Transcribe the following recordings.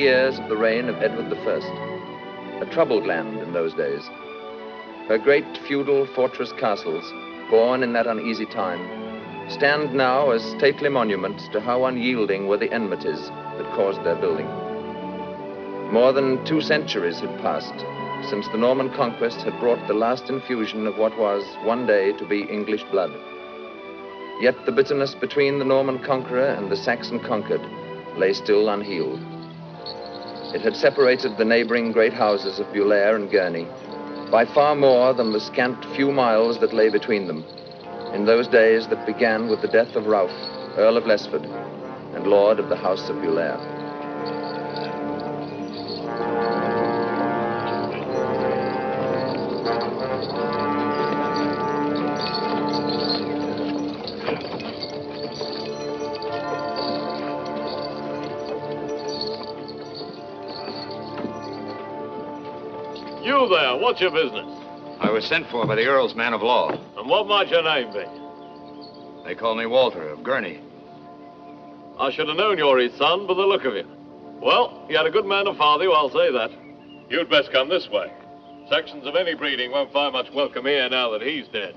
years of the reign of Edward I, a troubled land in those days. Her great feudal fortress castles, born in that uneasy time, stand now as stately monuments to how unyielding were the enmities that caused their building. More than two centuries had passed since the Norman conquest had brought the last infusion of what was one day to be English blood. Yet the bitterness between the Norman conqueror and the Saxon conquered lay still unhealed. It had separated the neighboring great houses of Bulair and Gurney by far more than the scant few miles that lay between them in those days that began with the death of Ralph, Earl of Lessford, and Lord of the House of Bulair. There, what's your business? I was sent for by the Earl's man of law. And what might your name be? They call me Walter of Gurney. I should have known you're his son by the look of you. Well, you had a good man to father you, I'll say that. You'd best come this way. Saxons of any breeding won't find much welcome here now that he's dead.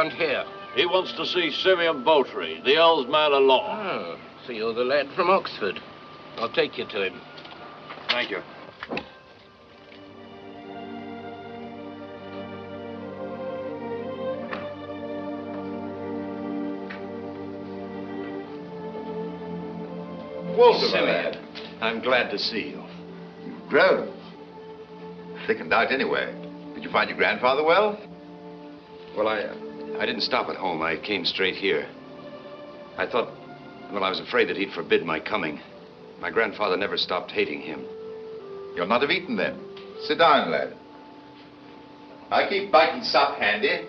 Want here? He wants to see Simeon Beautrie, the Earl's man of law. Oh, so you're the lad from Oxford. I'll take you to him. Thank you. Walter, my Simeon, lad. I'm glad to see you. You've grown. Thickened out anyway. Did you find your grandfather well? Well, I, uh, I didn't stop at home. I came straight here. I thought, well, I was afraid that he'd forbid my coming. My grandfather never stopped hating him. You'll not have eaten then. Sit down, lad. I keep bite and sup handy.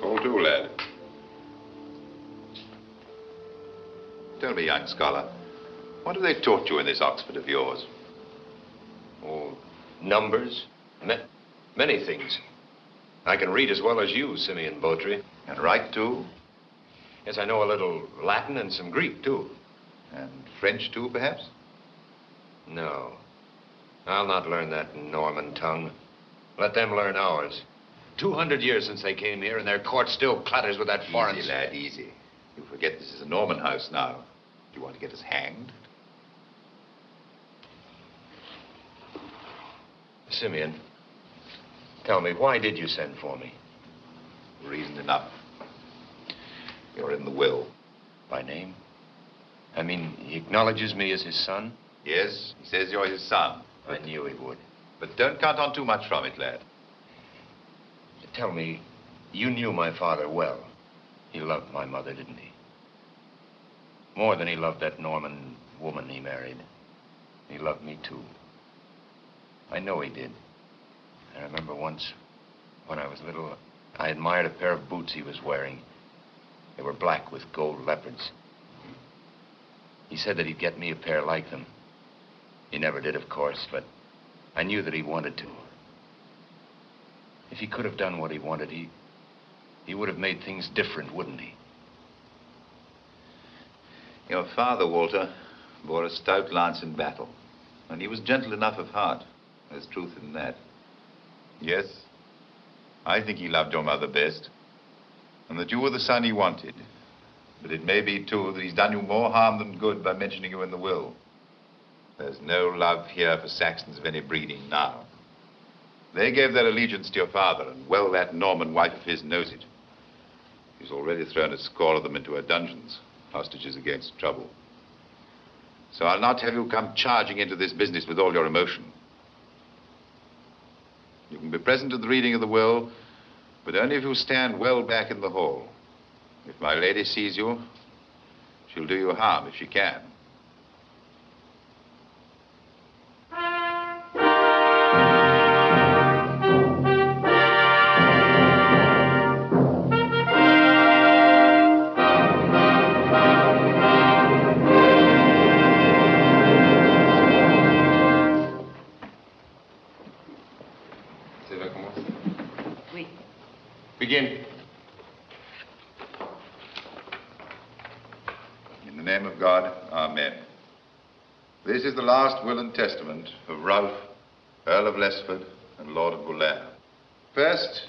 Fall to, lad. Tell me, young scholar, what have they taught you in this Oxford of yours? Numbers, ma- many things. I can read as well as you, Simeon Beautrie. And write, too? Yes, I know a little Latin and some Greek, too. And French, too, perhaps? No. I'll not learn that Norman tongue. Let them learn ours. Two hundred years since they came here, and their court still clatters with that foreign... Easy, lad, easy. You forget this is a Norman house now. Do you want to get us hanged? Simeon, tell me, why did you send for me? Reason enough. You're in the will. By name? I mean, he acknowledges me as his son? Yes, he says you're his son. I knew he would. But don't count on too much from it, lad. Tell me, you knew my father well. He loved my mother, didn't he? More than he loved that Norman woman he married. He loved me, too. I know he did. I remember once, when I was little, I admired a pair of boots he was wearing. They were black with gold leopards. He said that he'd get me a pair like them. He never did, of course, but I knew that he wanted to. If he could have done what he wanted, he, he would have made things different, wouldn't he? Your father, Walter, bore a stout lance in battle. And he was gentle enough of heart. There's truth in that. Yes, I think he loved your mother best. And that you were the son he wanted. But it may be, too, that he's done you more harm than good by mentioning you in the will. There's no love here for Saxons of any breeding now. They gave their allegiance to your father, and well that Norman wife of his knows it. He's already thrown a score of them into her dungeons, hostages against trouble. So I'll not have you come charging into this business with all your emotion. You can be present at the reading of the will, but only if you stand well back in the hall. If my lady sees you, She'll do you harm if she can. And testament of Ralph, Earl of Lessford and Lord of Bulair. First,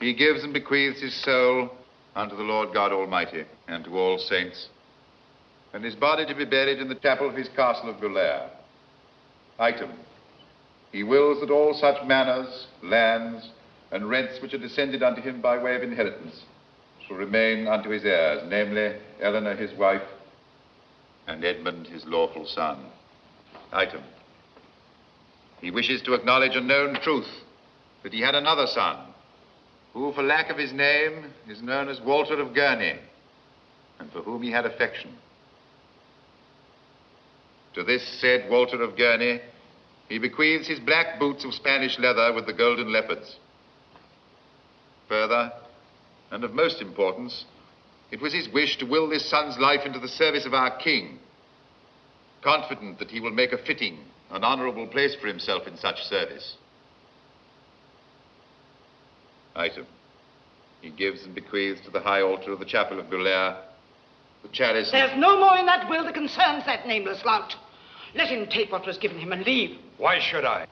he gives and bequeaths his soul unto the Lord God Almighty and to all saints, and his body to be buried in the chapel of his castle of Bulair. Item, he wills that all such manors, lands, and rents which are descended unto him by way of inheritance shall remain unto his heirs, namely Eleanor his wife, and Edmund his lawful son. Item. He wishes to acknowledge a known truth that he had another son, who, for lack of his name, is known as Walter of Gurney, and for whom he had affection. To this said Walter of Gurney, he bequeaths his black boots of Spanish leather with the golden leopards. Further, and of most importance, it was his wish to will this son's life into the service of our king, confident that he will make a fitting and honorable place for himself in such service. Item. He gives and bequeaths to the high altar of the chapel of Bulair the chalice. There's no more in that will that concerns that nameless lout. Let him take what was given him and leave. Why should I?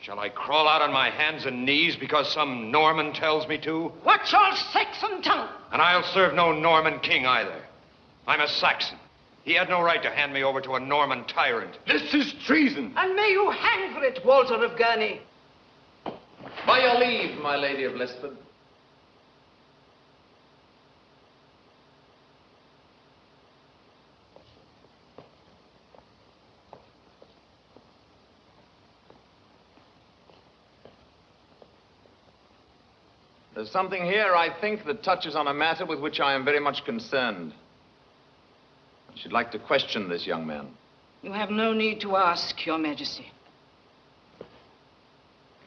Shall I crawl out on my hands and knees because some Norman tells me to? Watch your Saxon tongue. And I'll serve no Norman king either. I'm a Saxon. He had no right to hand me over to a Norman tyrant. This is treason. And may you hang for it, Walter of Gurney. By your leave, my lady of Lessford. There's something here, I think, that touches on a matter with which I am very much concerned. I should like to question this young man. You have no need to ask, Your Majesty.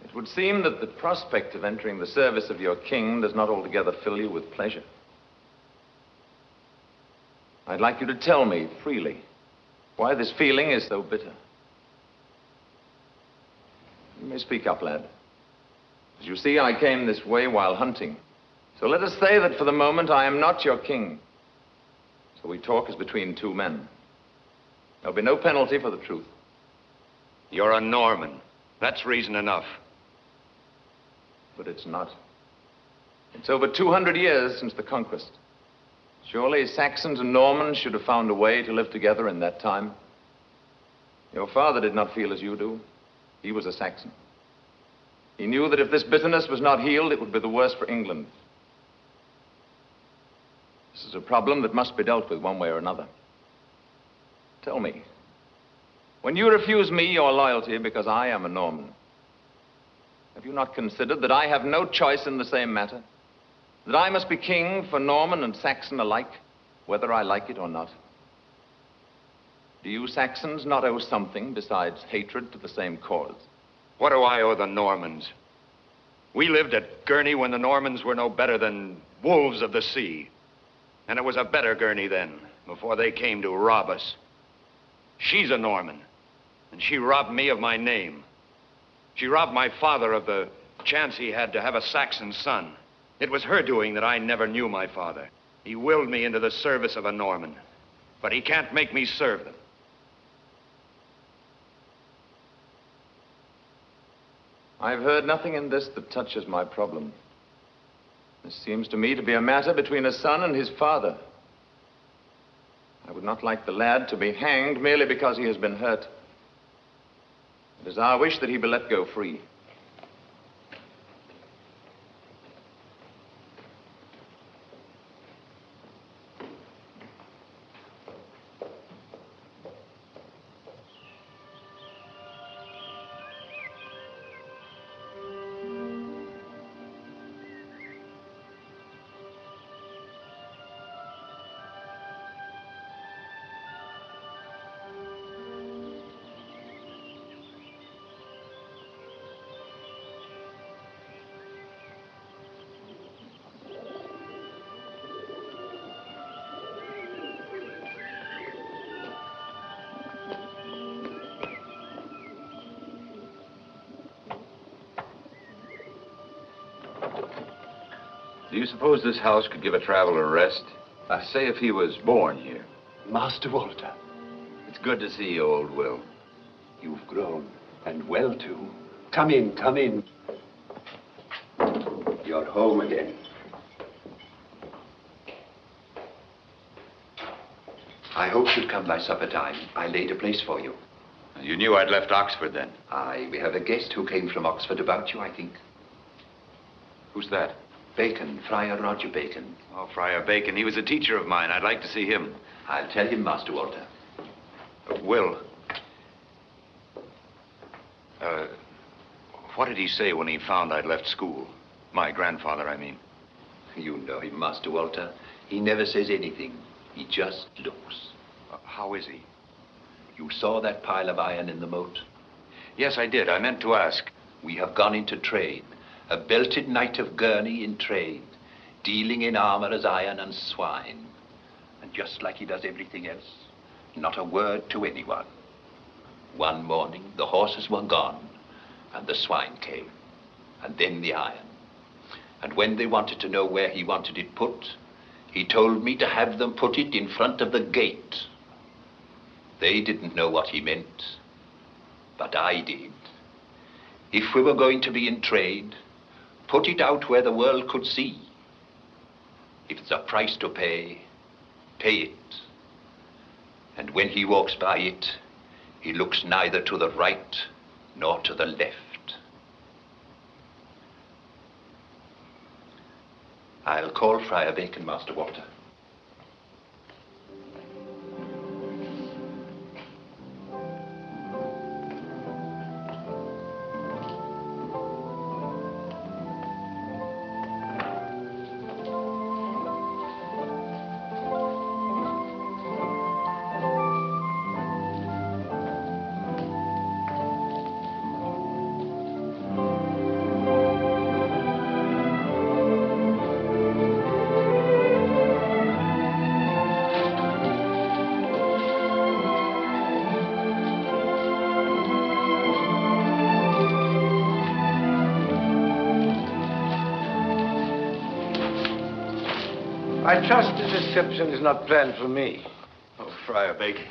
It would seem that the prospect of entering the service of your king does not altogether fill you with pleasure. I'd like you to tell me freely why this feeling is so bitter. You may speak up, lad. As you see, I came this way while hunting. So let us say that for the moment I am not your king. So we talk as between two men. There'll be no penalty for the truth. You're a Norman. That's reason enough. But it's not. It's over 200 years since the conquest. Surely Saxons and Normans should have found a way to live together in that time. Your father did not feel as you do. He was a Saxon. He knew that if this bitterness was not healed, it would be the worse for England. This is a problem that must be dealt with one way or another. Tell me, when you refuse me your loyalty because I am a Norman, have you not considered that I have no choice in the same matter? That I must be king for Norman and Saxon alike, whether I like it or not? Do you Saxons not owe something besides hatred to the same cause? What do I owe the Normans? We lived at Gurney when the Normans were no better than wolves of the sea. And it was a better Gurney then, before they came to rob us. She's a Norman, and she robbed me of my name. She robbed my father of the chance he had to have a Saxon son. It was her doing that I never knew my father. He willed me into the service of a Norman, but he can't make me serve them. I've heard nothing in this that touches my problem. This seems to me to be a matter between a son and his father. I would not like the lad to be hanged merely because he has been hurt. It is our wish that he be let go free. Suppose this house could give a traveler rest? I say if he was born here. Master Walter, It's good to see you, old Will. you've grown, and well too. Come in, come in. You're home again. I hoped you'd come by supper time. I laid a place for you. You knew I'd left Oxford then. Aye, we have a guest who came from Oxford about you, I think. Who's that? Bacon, Friar Roger Bacon. Oh, Friar Bacon. He was a teacher of mine. I'd like to see him. I'll tell him, Master Walter. Uh, Will. Uh, what did he say when he found I'd left school? My grandfather, I mean. You know him, Master Walter. He never says anything. He just looks. Uh, how is he? You saw that pile of iron in the moat? Yes, I did. I meant to ask. We have gone into trade. A belted knight of Gurney in trade, dealing in armor as iron and swine. And just like he does everything else, not a word to anyone. One morning, the horses were gone, and the swine came, and then the iron. And when they wanted to know where he wanted it put, he told me to have them put it in front of the gate. They didn't know what he meant, but I did. If we were going to be in trade, put it out where the world could see. If it's a price to pay, pay it. And when he walks by it, he looks neither to the right nor to the left. I'll call Friar Bacon, Master Walter. I trust this reception is not planned for me. Oh, Friar Bacon.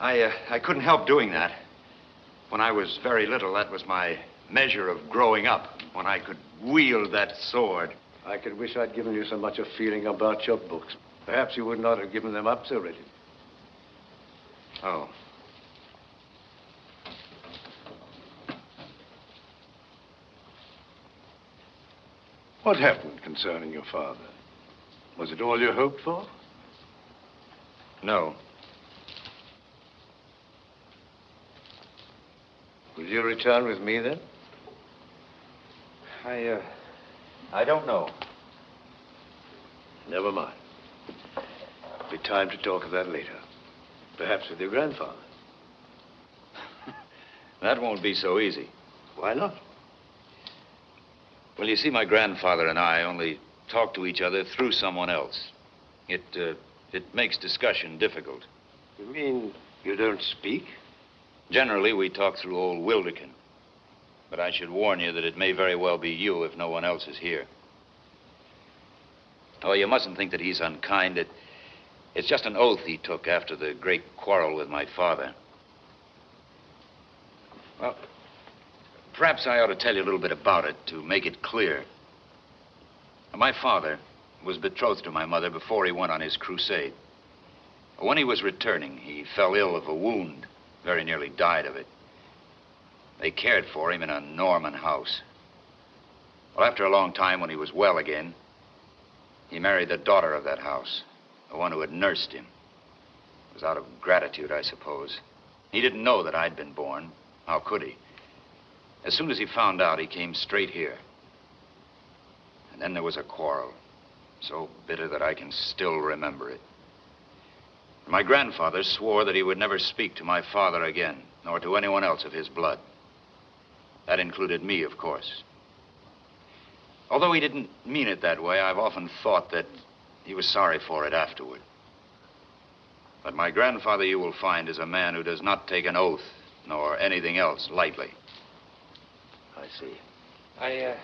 I, uh, I couldn't help doing that. When I was very little, that was my measure of growing up, when I could wield that sword. I could wish I'd given you so much of feeling about your books. Perhaps you would not have given them up so readily. Oh. What happened concerning your father? Was it all you hoped for? No. Will you return with me then? I, uh, I don't know. Never mind. It'll be time to talk of that later. Perhaps with your grandfather. That won't be so easy. Why not? Well, you see, my grandfather and I only talk to each other through someone else. It, uh, it makes discussion difficult. You mean you don't speak? Generally, we talk through old Wilderkin. But I should warn you that it may very well be you if no one else is here. Oh, you mustn't think that he's unkind. It, it's just an oath he took after the great quarrel with my father. Well, perhaps I ought to tell you a little bit about it to make it clear. My father was betrothed to my mother before he went on his crusade. When he was returning, he fell ill of a wound, very nearly died of it. They cared for him in a Norman house. Well, after a long time, when he was well again, he married the daughter of that house, the one who had nursed him. It was out of gratitude, I suppose. He didn't know that I'd been born. How could he? As soon as he found out, he came straight here. And then there was a quarrel, so bitter that I can still remember it. My grandfather swore that he would never speak to my father again, nor to anyone else of his blood. That included me, of course. Although he didn't mean it that way, I've often thought that he was sorry for it afterward. But my grandfather, you will find, is a man who does not take an oath nor anything else lightly. I see. I, uh,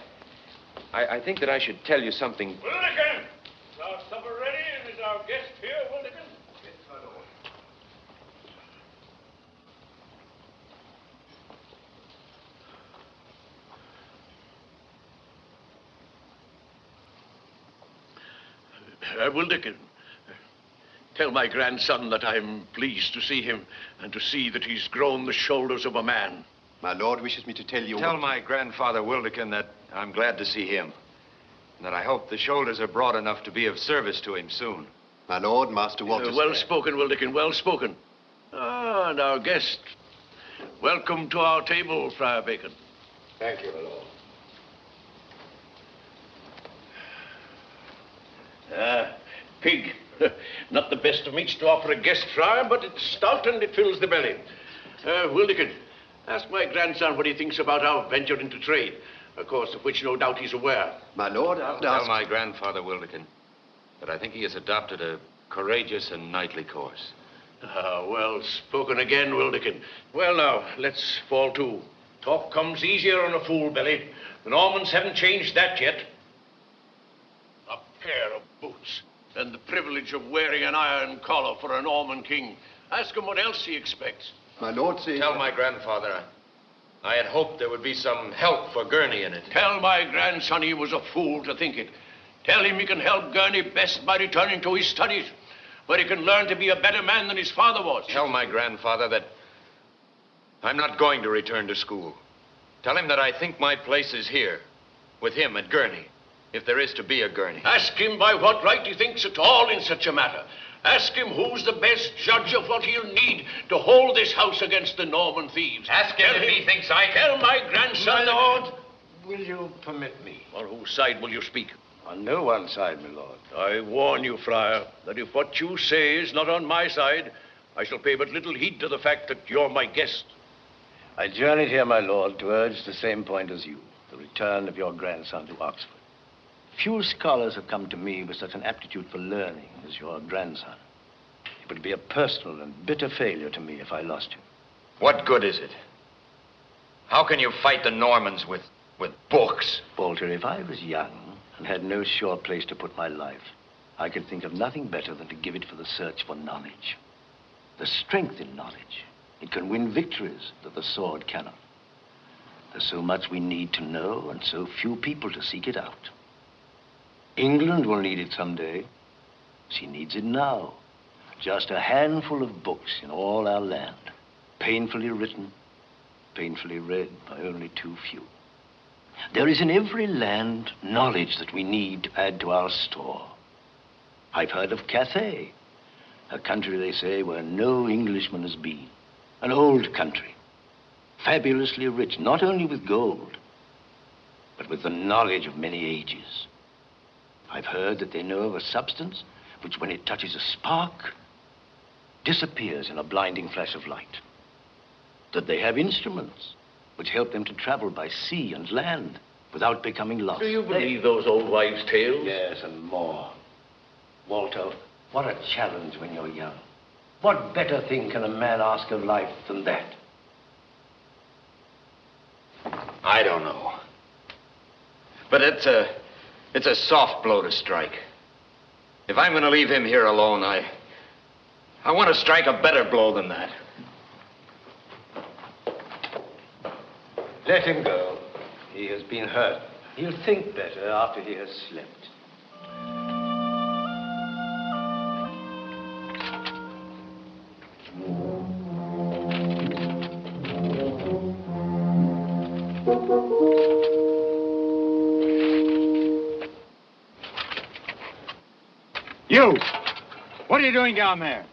I, I think that I should tell you something. Wilderkin! Is our supper ready and is our guest here, Wilderkin? Yes, my lord. Uh, Wilderkin, tell my grandson that I'm pleased to see him and to see that he's grown the shoulders of a man. My lord wishes me to tell you. Tell what- my grandfather Wilderkin that I'm glad to see him. And that I hope the shoulders are broad enough to be of service to him soon. My lord, Master Walter. Uh, well spoken, Wilderkin, well spoken. Ah, and our guest. Welcome to our table, Friar Bacon. Thank you, my lord. Ah, pig. Not the best of meats to offer a guest, Friar, but it's stout and it fills the belly. Uh, Wilderkin, ask my grandson what he thinks about our venture into trade. Of course, of which no doubt he's aware. My lord, I would Tell ask. my grandfather Wilderkin that I think he has adopted a courageous and knightly course. Ah, well spoken again, Wilderkin. Well, now, let's fall to. Talk comes easier on a fool belly. The Normans haven't changed that yet. A pair of boots, and the privilege of wearing an iron collar for a Norman king. Ask him what else he expects. My lord says. Tell my grandfather I, I had hoped there would be some help for Gurney in it. Tell my grandson he was a fool to think it. Tell him he can help Gurney best by returning to his studies, where he can learn to be a better man than his father was. Tell my grandfather that I'm not going to return to school. Tell him that I think my place is here, with him at Gurney, if there is to be a Gurney. Ask him by what right he thinks at all in such a matter. Ask him who's the best judge of what he'll need to hold this house against the Norman thieves. Ask him Tell if he thinks I can. Tell my grandson. My lord, will you permit me? On whose side will you speak? On no one side, my lord. I warn you, Friar, that if what you say is not on my side, I shall pay but little heed to the fact that you're my guest. I journeyed here, my lord, to urge the same point as you, the return of your grandson to Oxford. Few scholars have come to me with such an aptitude for learning as your grandson. It would be a personal and bitter failure to me if I lost him. What good is it? How can you fight the Normans with, with books? Walter, if I was young and had no sure place to put my life, I could think of nothing better than to give it for the search for knowledge. The strength in knowledge. It can win victories that the sword cannot. There's so much we need to know and so few people to seek it out. England will need it someday. She needs it now. Just a handful of books in all our land, painfully written, painfully read by only too few. There is in every land knowledge that we need to add to our store. I've heard of Cathay, a country, they say, where no Englishman has been. An old country, fabulously rich, not only with gold, but with the knowledge of many ages. I've heard that they know of a substance which, when it touches a spark, disappears in a blinding flash of light. That they have instruments which help them to travel by sea and land without becoming lost. Do you believe those old wives' tales? Yes, and more. Walter, what a challenge when you're young. What better thing can a man ask of life than that? I don't know. But it's a, it's a soft blow to strike. If I'm going to leave him here alone, I, I want to strike a better blow than that. Let him go. He has been hurt. He'll think better after he has slept. Are you doing down there?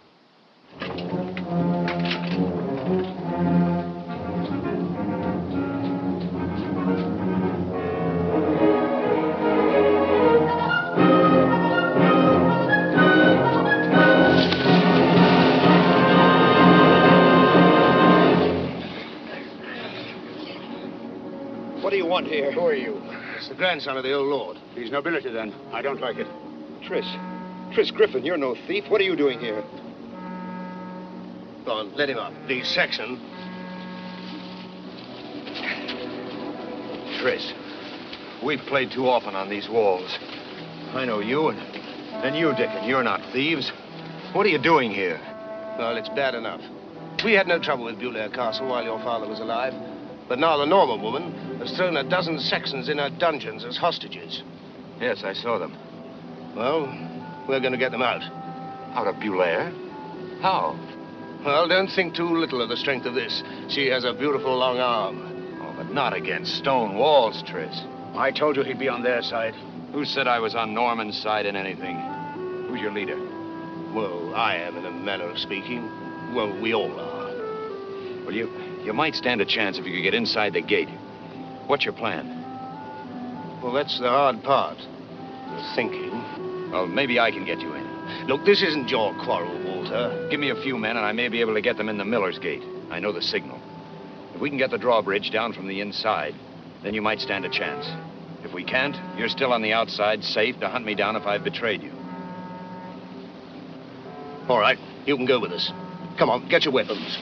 What do you want here? Who are you? It's the grandson of the old lord. He's nobility, then. I don't like it. Tris. Tris Griffin, you're no thief. What are you doing here? Go on, let him up. The Saxon. Tris, We've played too often on these walls. I know you, and, and you, Dick, and you're not thieves. What are you doing here? Well, it's bad enough. We had no trouble with Bulair Castle while your father was alive. But now the Norman woman has thrown a dozen Saxons in her dungeons as hostages. Yes, I saw them. Well, we're going to get them out. Out of Bulair? How? Well, don't think too little of the strength of this. She has a beautiful long arm. Oh, but not against stone walls, Tris. I told you he'd be on their side. Who said I was on Norman's side in anything? Who's your leader? Well, I am, in a manner of speaking. Well, we all are. Well, you, you might stand a chance if you could get inside the gate. What's your plan? Well, that's the hard part. The thinking. Well, maybe I can get you in. Look, this isn't your quarrel, Walter. Give me a few men, and I may be able to get them in the Miller's Gate. I know the signal. If we can get the drawbridge down from the inside, then you might stand a chance. If we can't, you're still on the outside, safe to hunt me down if I've betrayed you. All right, you can go with us. Come on, get your weapons.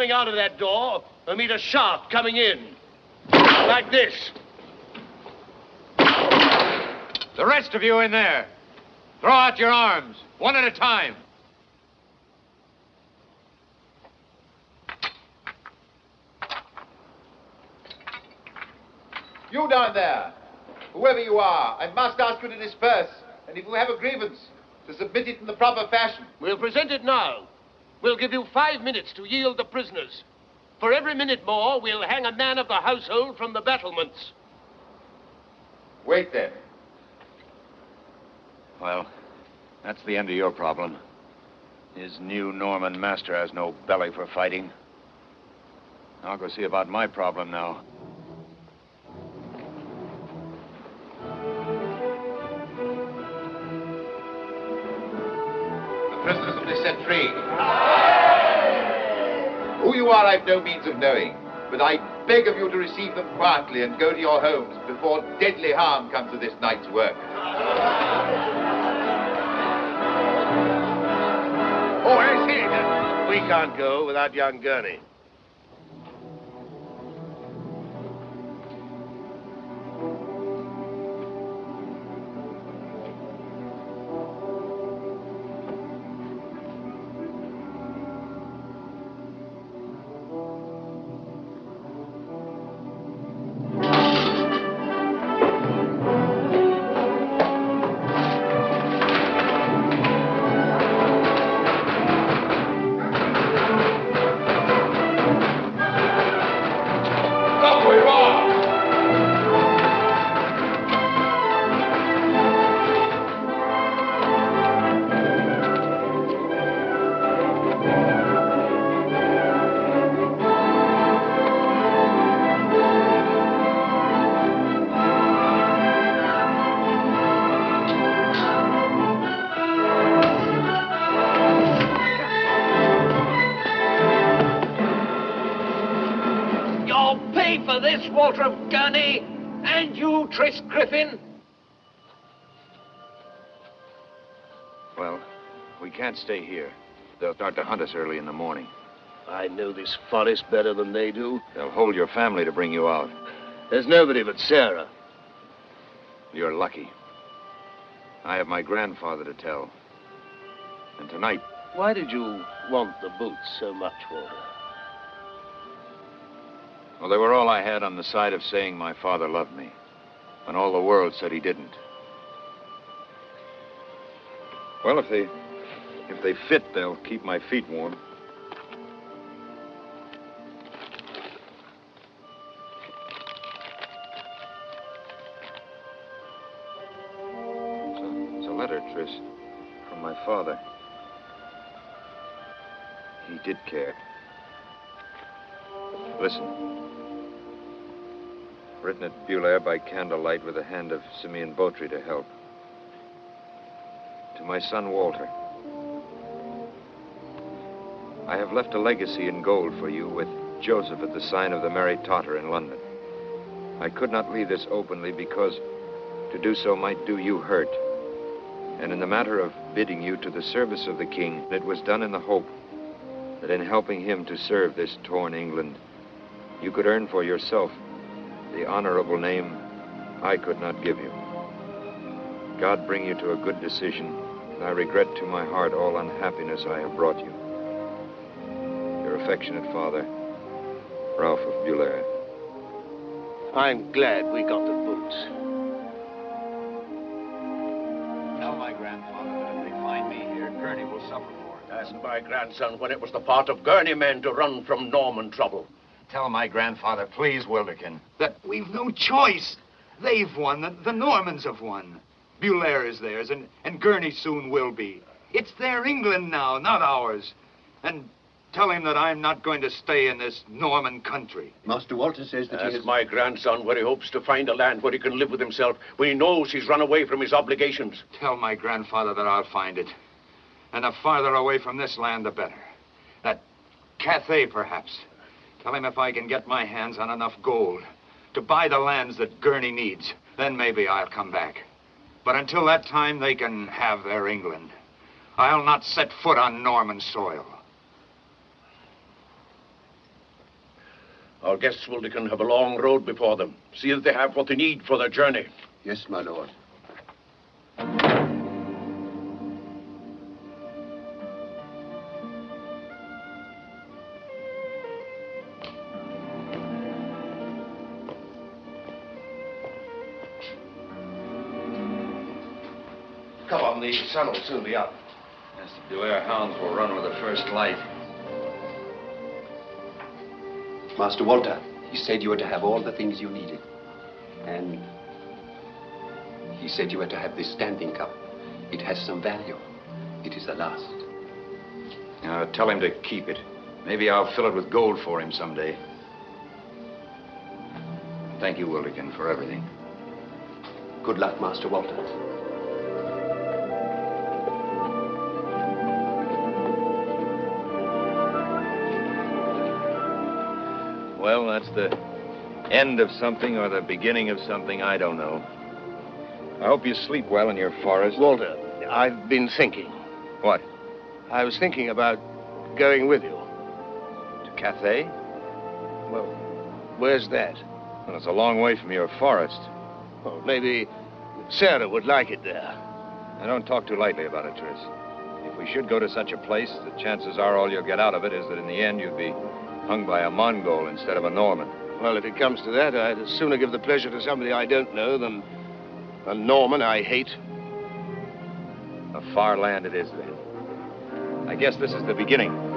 Coming out of that door will meet a shaft coming in. Like this. The rest of you in there, throw out your arms, one at a time. You down there, whoever you are, I must ask you to disperse. And if you have a grievance, to submit it in the proper fashion. We'll present it now. We'll give you five minutes to yield the prisoners. For every minute more, we'll hang a man of the household from the battlements. Wait then. Well, that's the end of your problem. His new Norman master has no belly for fighting. I'll go see about my problem now. The prisoners will be set free. You are, I've no means of knowing. But I beg of you to receive them quietly and go to your homes before deadly harm comes to this night's work. Oh, I see. We can't go without young Gurney. Can't stay here. They'll start to hunt us early in the morning. I know this forest better than they do. They'll hold your family to bring you out. There's nobody but Sarah. You're lucky. I have my grandfather to tell. And tonight, Why did you want the boots so much, Walter? well, they were all I had on the side of saying my father loved me, when all the world said he didn't. Well, if they if they fit, they'll keep my feet warm. It's a, letter, Tris, from my father. He did care. Listen. Written at Bulair by candlelight with the hand of Simeon Beautrie to help. To my son Walter. I have left a legacy in gold for you with Joseph at the sign of the Mary Totter in London. I could not leave this openly because to do so might do you hurt. And in the matter of bidding you to the service of the king, it was done in the hope that in helping him to serve this torn England, you could earn for yourself the honorable name I could not give you. God bring you to a good decision, and I regret to my heart all unhappiness I have brought you. Your affectionate father, Ralph of Bulair. I'm glad we got the boots. Tell my grandfather that if they find me here, Gurney will suffer for it. Ask my grandson when it was the part of Gurney men to run from Norman trouble. Tell my grandfather, please, Wilderkin. That we've no choice. They've won. The, the Normans have won. Bulair is theirs, and, and Gurney soon will be. It's their England now, not ours. And tell him that I'm not going to stay in this Norman country. Master Walter says that he Ask has... my grandson where he hopes to find a land where he can live with himself when he knows he's run away from his obligations. Tell my grandfather that I'll find it. And the farther away from this land, the better. That Cathay, perhaps. Tell him if I can get my hands on enough gold to buy the lands that Gurney needs, then maybe I'll come back. But until that time, they can have their England. I'll not set foot on Norman soil. Our guests will have a long road before them. See that they have what they need for their journey. Yes, my lord. Come on, the sun will soon be up. Yes, the Bulair hounds will run with the first light. Master Walter, he said you were to have all the things you needed. And he said you were to have this standing cup. It has some value. It is the last. Now, tell him to keep it. Maybe I'll fill it with gold for him someday. Thank you, Wilderkin, for everything. Good luck, Master Walter. Well, that's the end of something or the beginning of something, I don't know. I hope you sleep well in your forest. Walter, I've been thinking. What? I was thinking about going with you. To Cathay? Well, where's that? Well, it's a long way from your forest. Well, maybe Sarah would like it there. Now, don't talk too lightly about it, Tris. If we should go to such a place, the chances are all you'll get out of it is that in the end you'd be hung by a Mongol instead of a Norman. Well, if it comes to that, I'd sooner give the pleasure to somebody I don't know than a Norman I hate. A far land it is, then. I guess this is the beginning.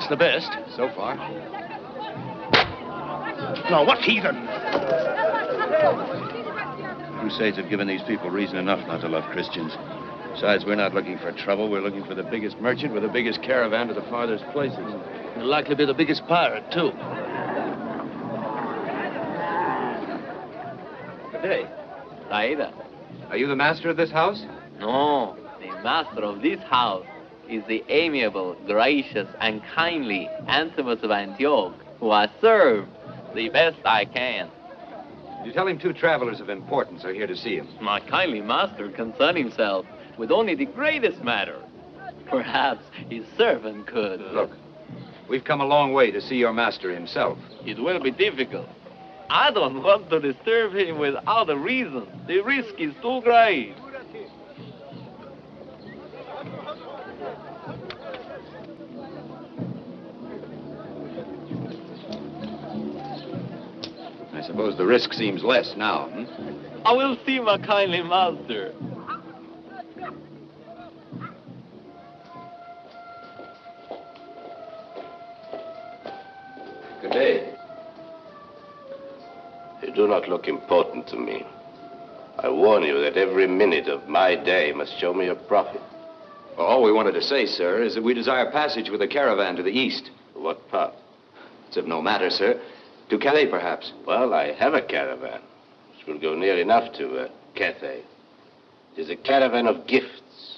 That's the best, so far. Now, what heathen? Crusades have given these people reason enough not to love Christians. Besides, we're not looking for trouble. We're looking for the biggest merchant with the biggest caravan to the farthest places. He'll likely be the biggest pirate, too. Good day. Saida. Are you the master of this house? No, the master of this house is the amiable, gracious, and kindly Anthemus of Antioch, who I serve the best I can. You tell him two travelers of importance are here to see him. My kindly master concern himself with only the greatest matter. Perhaps his servant could. Look, we've come a long way to see your master himself. It will be difficult. I don't want to disturb him without a reason. The risk is too great. I suppose the risk seems less now. Hmm? I will see my kindly master. Good day. You do not look important to me. I warn you that every minute of my day must show me a profit. Well, all we wanted to say, sir, is that we desire passage with a caravan to the east. What part? It's of no matter, sir. To Calais, perhaps. Well, I have a caravan, which will go near enough to uh, Cathay. It is a caravan of gifts.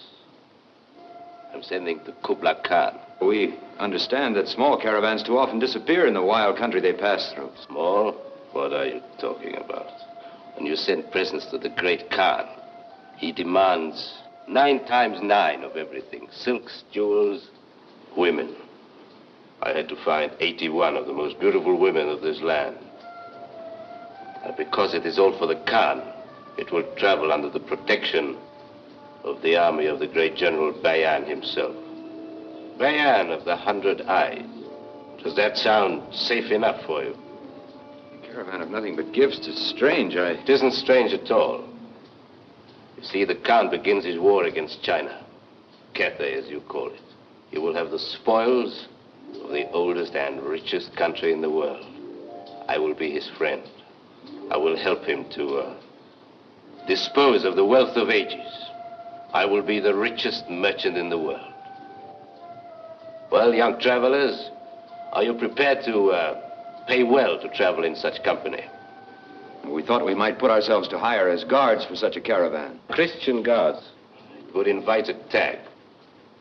I'm sending to Kubla Khan. We understand that small caravans too often disappear in the wild country they pass through. Small? What are you talking about? When you send presents to the great Khan, he demands nine times nine of everything silks, jewels, women. I had to find 81 of the most beautiful women of this land. And because it is all for the Khan, it will travel under the protection of the army of the great General Bayan himself. Bayan of the Hundred Eyes. Does that sound safe enough for you? A caravan of nothing but gifts. It's strange. I... It isn't strange at all. You see, the Khan begins his war against China. Cathay, as you call it. He will have the spoils of the oldest and richest country in the world. I will be his friend. I will help him to uh, dispose of the wealth of ages. I will be the richest merchant in the world. Well, young travelers, are you prepared to uh, pay well to travel in such company? We thought we might put ourselves to hire as guards for such a caravan. Christian guards. It would invite attack.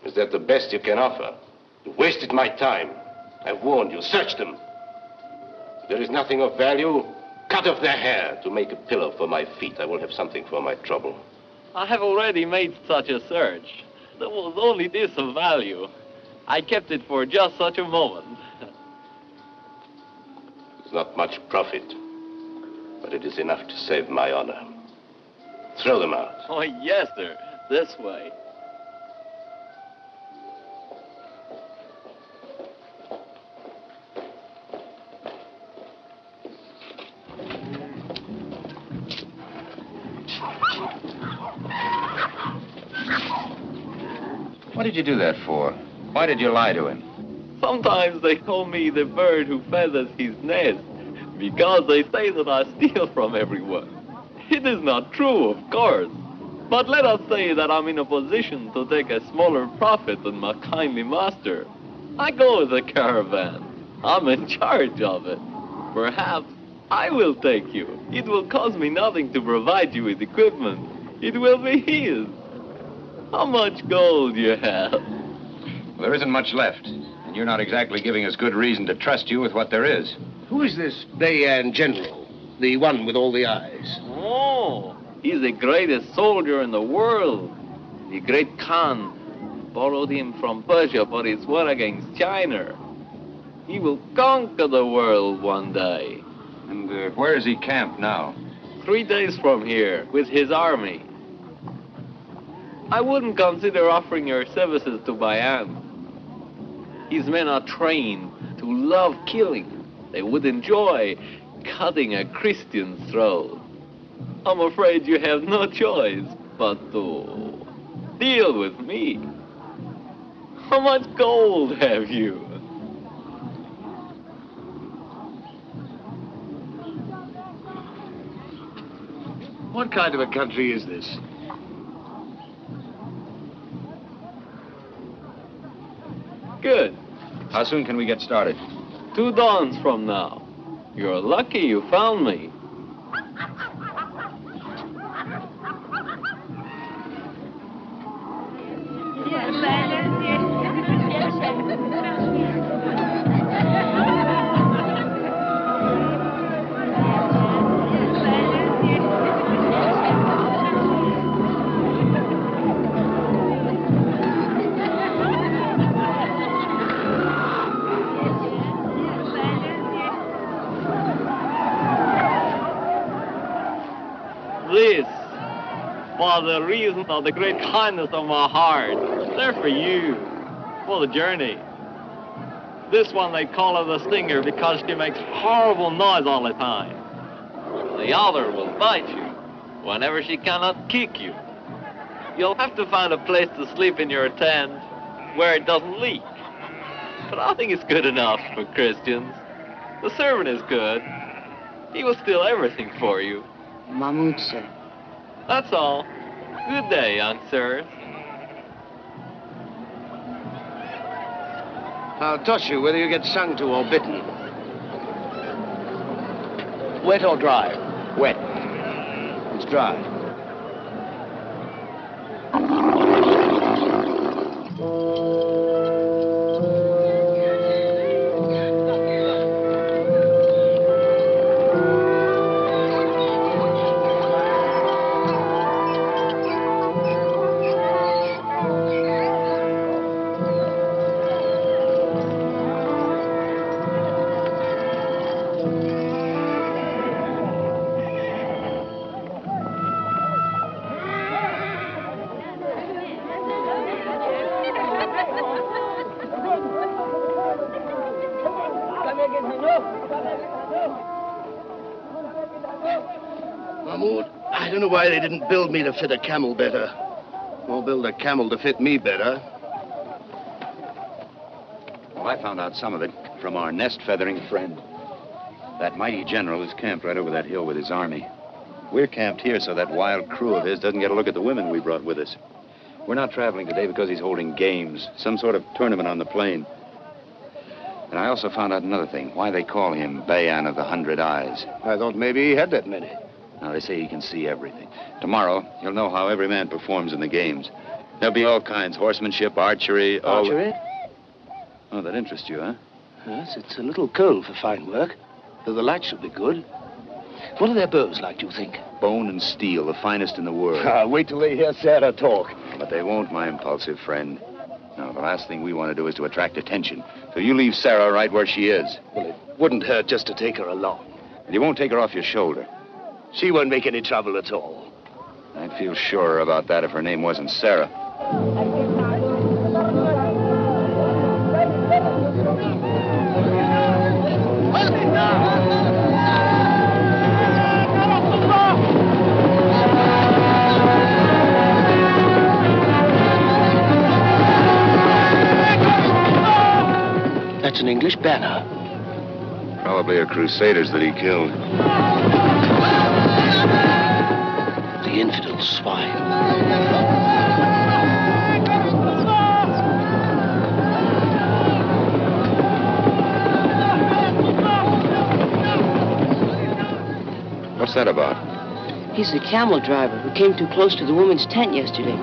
Is that the best you can offer? You wasted my time. I've warned you. Search them. If there is nothing of value. Cut off their hair to make a pillow for my feet. I will have something for my trouble. I have already made such a search. There was only this of value. I kept it for just such a moment. It's not much profit, but it is enough to save my honor. Throw them out. Oh, yes, sir. This way. What did you do that for? Why did you lie to him? Sometimes they call me the bird who feathers his nest because they say that I steal from everyone. It is not true, of course. But let us say that I'm in a position to take a smaller profit than my kindly master. I go with the caravan. I'm in charge of it. Perhaps I will take you. It will cost me nothing to provide you with equipment. It will be his. How much gold you have? Well, there isn't much left, and you're not exactly giving us good reason to trust you with what there is. Who is this Bayan general? The one with all the eyes? Oh, he's the greatest soldier in the world. The great Khan borrowed him from Persia for his war against China. He will conquer the world one day. And uh, where is he camped now? Three days from here, with his army. I wouldn't consider offering your services to Bayan. His men are trained to love killing. They would enjoy cutting a Christian's throat. I'm afraid you have no choice but to deal with me. How much gold have you? What kind of a country is this? Good. How soon can we get started? Two dawns from now. You're lucky you found me. This, for the reason of the great kindness of my heart, they're for you, for the journey. This one they call her the stinger because she makes horrible noise all the time. The other will bite you whenever she cannot kick you. You'll have to find a place to sleep in your tent where it doesn't leak. But I think it's good enough for Christians. The servant is good. He will steal everything for you. Mahmoud, sir. That's all. Good day, young sirs. I'll toss you whether you get sung to or bitten. Wet or dry? Wet. It's dry. Build me to fit a camel better. Or build a camel to fit me better. Well, I found out some of it from our nest feathering friend. That mighty general is camped right over that hill with his army. We're camped here so that wild crew of his doesn't get a look at the women we brought with us. We're not traveling today because he's holding games, some sort of tournament on the plain. And I also found out another thing why they call him Bayan of the Hundred Eyes. I thought maybe he had that many. Now, they say he can see everything. Tomorrow, you'll know how every man performs in the games. There'll be all kinds horsemanship, archery, all. Archery? Oh, that interests you, huh? Yes, it's a little cold for fine work. Though the light should be good. What are their bows like, do you think? Bone and steel, the finest in the world. Ah, wait till they hear Sarah talk. But they won't, my impulsive friend. No, the last thing we want to do is to attract attention. So you leave Sarah right where she is. Well, it wouldn't hurt just to take her along. And you won't take her off your shoulder. She won't make any trouble at all. I'd feel surer about that if her name wasn't Sarah. That's an English banner. Probably a crusaders that he killed. The infidel swine. What's that about? He's the camel driver who came too close to the woman's tent yesterday.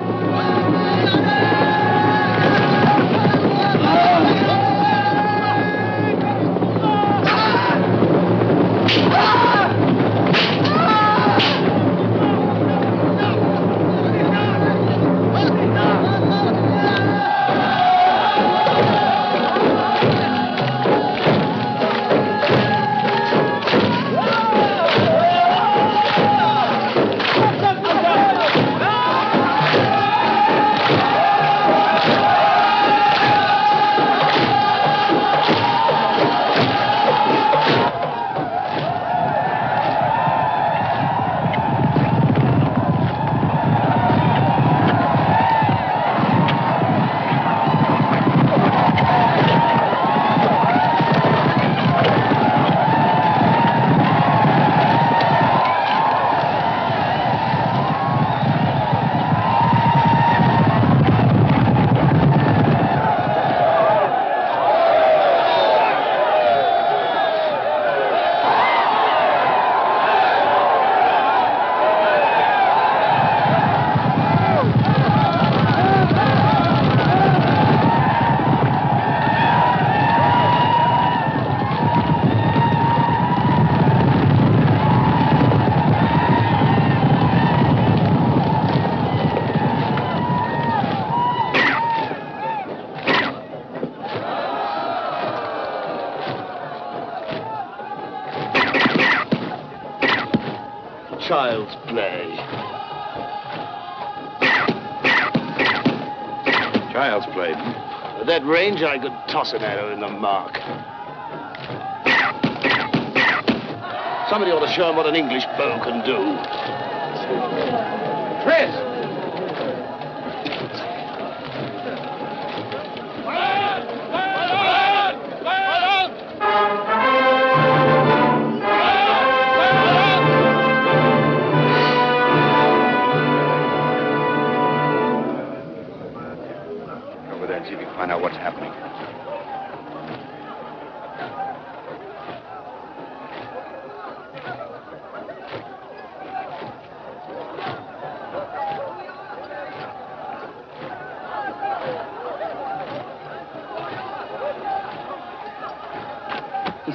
I could toss an arrow in the mark. Somebody ought to show him what an English bow can do.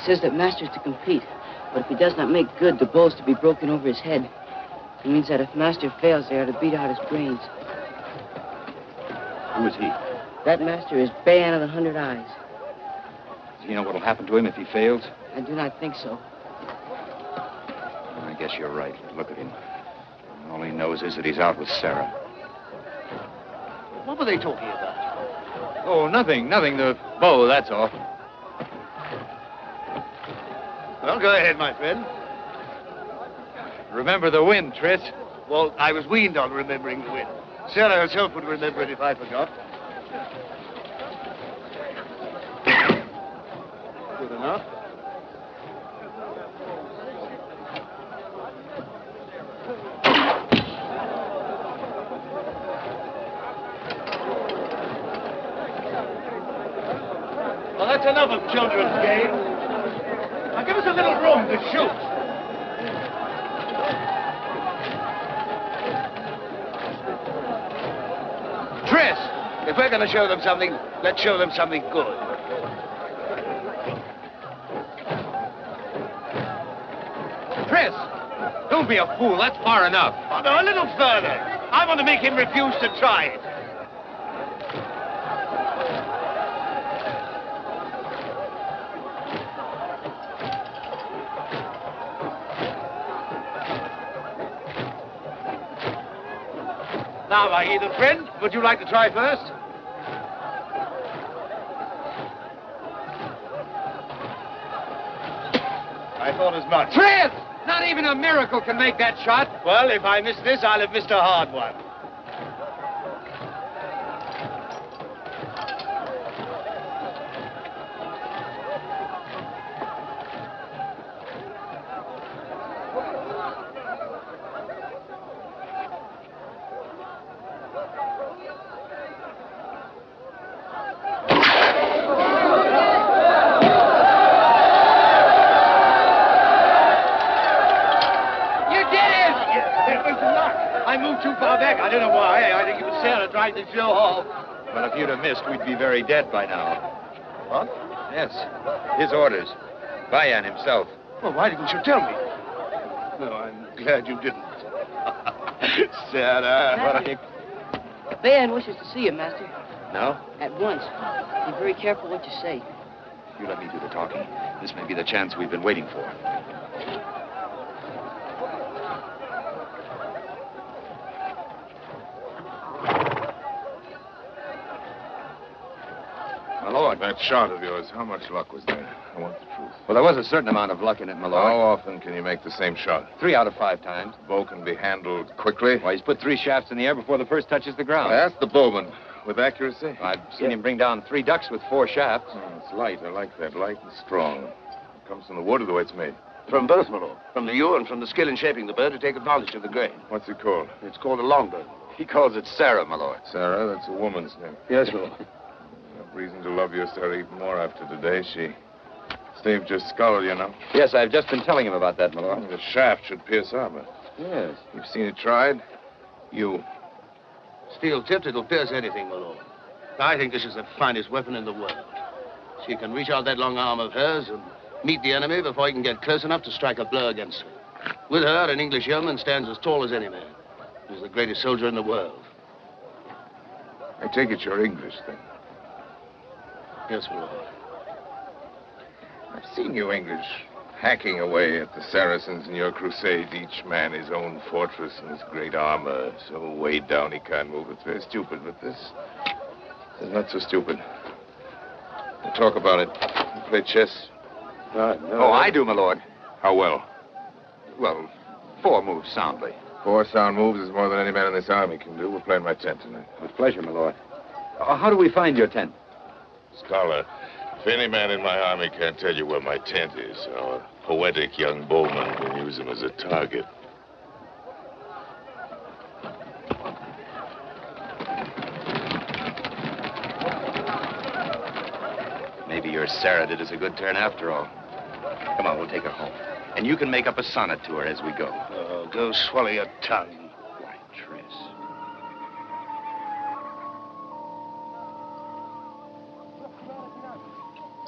Says that Master's to compete, but if he does not make good, the bow's to be broken over his head. It means that if Master fails, they are to beat out his brains. Who is he? That Master is Bayan of the Hundred Eyes. Does he know what'll happen to him if he fails? I do not think so. I guess you're right. Look at him. All he knows is that he's out with Sarah. What were they talking about? Oh, nothing, nothing. The bow, that's all. Well, go ahead, my friend. Remember the wind, Tris. Well, I was weaned on remembering the wind. Sarah herself would remember it if I forgot. Good enough. Well, that's enough of children's games. Now give us a little room to shoot. Tris, if we're going to show them something, let's show them something good. Tris, don't be a fool. That's far enough. Oh, no, a little further. I want to make him refuse to try it. Now, my heathen friend, would you like to try first? I thought as much. Tris! Not even a miracle can make that shot. Well, if I miss this, I'll have missed a hard one. You did it! It was luck. I moved too far back. I don't know why. I think it was Sarah trying to show off. Well, if you'd have missed, we'd be very dead by now. What? Yes. His orders. Bayan himself. Well, why didn't you tell me? No, I'm glad you didn't. Sarah. Master. Bayan wishes to see you, Master. No? At once. Be very careful what you say. You let me do the talking. This may be the chance we've been waiting for. Lord. That shot of yours, how much luck was there? I want the truth. Well, there was a certain amount of luck in it, my lord. How often can you make the same shot? Three out of five times. The Bow can be handled quickly. Why, he's put three shafts in the air before the first touches the ground. I asked the bowman. With accuracy? I've seen him bring down three ducks with four shafts. Oh, it's light. I like that. Light and strong. It comes from the wood or the way it's made. From both, my lord. From the yew and from the skill in shaping the bird to take advantage of the grain. What's it called? It's called a longbow. He calls it Sarah, my lord. Sarah? That's a woman's name. Yes, my lord. I've reason to love your Sarah even more after today. She saved your skull, you know. Yes, I've just been telling him about that, my lord. The shaft should pierce armor. Yes. You've seen it tried? You. Steel tipped, it'll pierce anything, my lord. I think this is the finest weapon in the world. She can reach out that long arm of hers and meet the enemy before he can get close enough to strike a blow against her. With her, an English yeoman stands as tall as any man. He's the greatest soldier in the world. I take it you're English, then. Yes, my lord. I've seen you English hacking away at the Saracens in your crusades, each man his own fortress and his great armor, so weighed down he can't move. It's very stupid, but this is not so stupid. We'll talk about it. You play chess? oh, I do, my lord. How well? Well, four moves soundly. Four sound moves is more than any man in this army can do. We're playing my tent tonight. With pleasure, my lord. Uh, how do we find your tent? Scholar, if any man in my army can't tell you where my tent is, our poetic young bowman can use him as a target. Maybe your Sarah did us a good turn after all. Come on, we'll take her home. And you can make up a sonnet to her as we go. Oh, go swallow your tongue.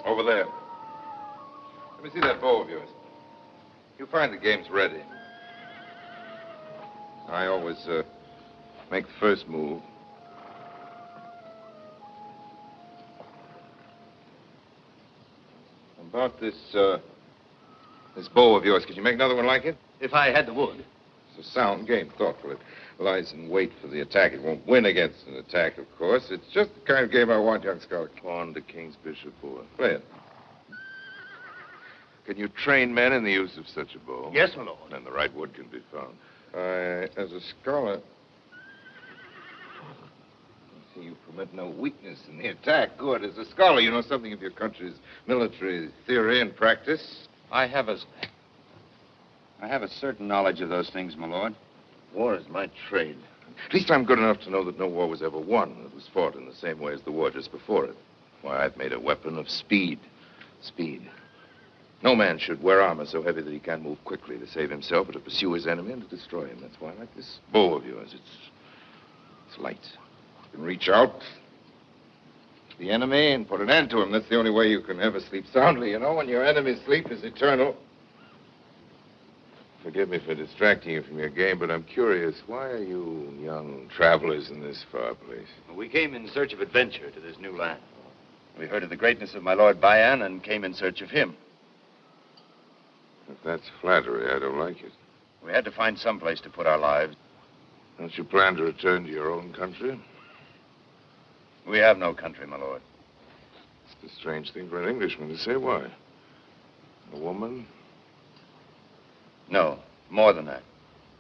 Over there. Let me see that bow of yours. You find the game's ready. I always uh, make the first move. About this, uh, this bow of yours, could you make another one like it? If I had the wood. It's a sound game, thoughtful. It lies in wait for the attack. It won't win against an attack, of course. It's just the kind of game I want, young scholar. Pawn to King's Bishop boy. Play it. Can you train men in the use of such a bow? Yes, my lord. And the right wood can be found. I, as a scholar, see you permit no weakness in the attack. Good. As a scholar, you know something of your country's military theory and practice. I have a... I have a certain knowledge of those things, my lord. War is my trade. At least I'm good enough to know that no war was ever won that was fought in the same way as the war just before it. Why, I've made a weapon of speed. Speed. No man should wear armor so heavy that he can't move quickly to save himself or to pursue his enemy and to destroy him. That's why I like this bow of yours. It's, it's light. You can reach out the enemy and put an end to him. That's the only way you can ever sleep soundly, you know, when your enemy's sleep is eternal. Forgive me for distracting you from your game, but I'm curious. Why are you young travelers in this far place? We came in search of adventure to this new land. We heard of the greatness of my lord Bayan and came in search of him. If that's flattery, I don't like it. We had to find some place to put our lives. Don't you plan to return to your own country? We have no country, my lord. It's a strange thing for an Englishman to say. Why? A woman? No, more than that.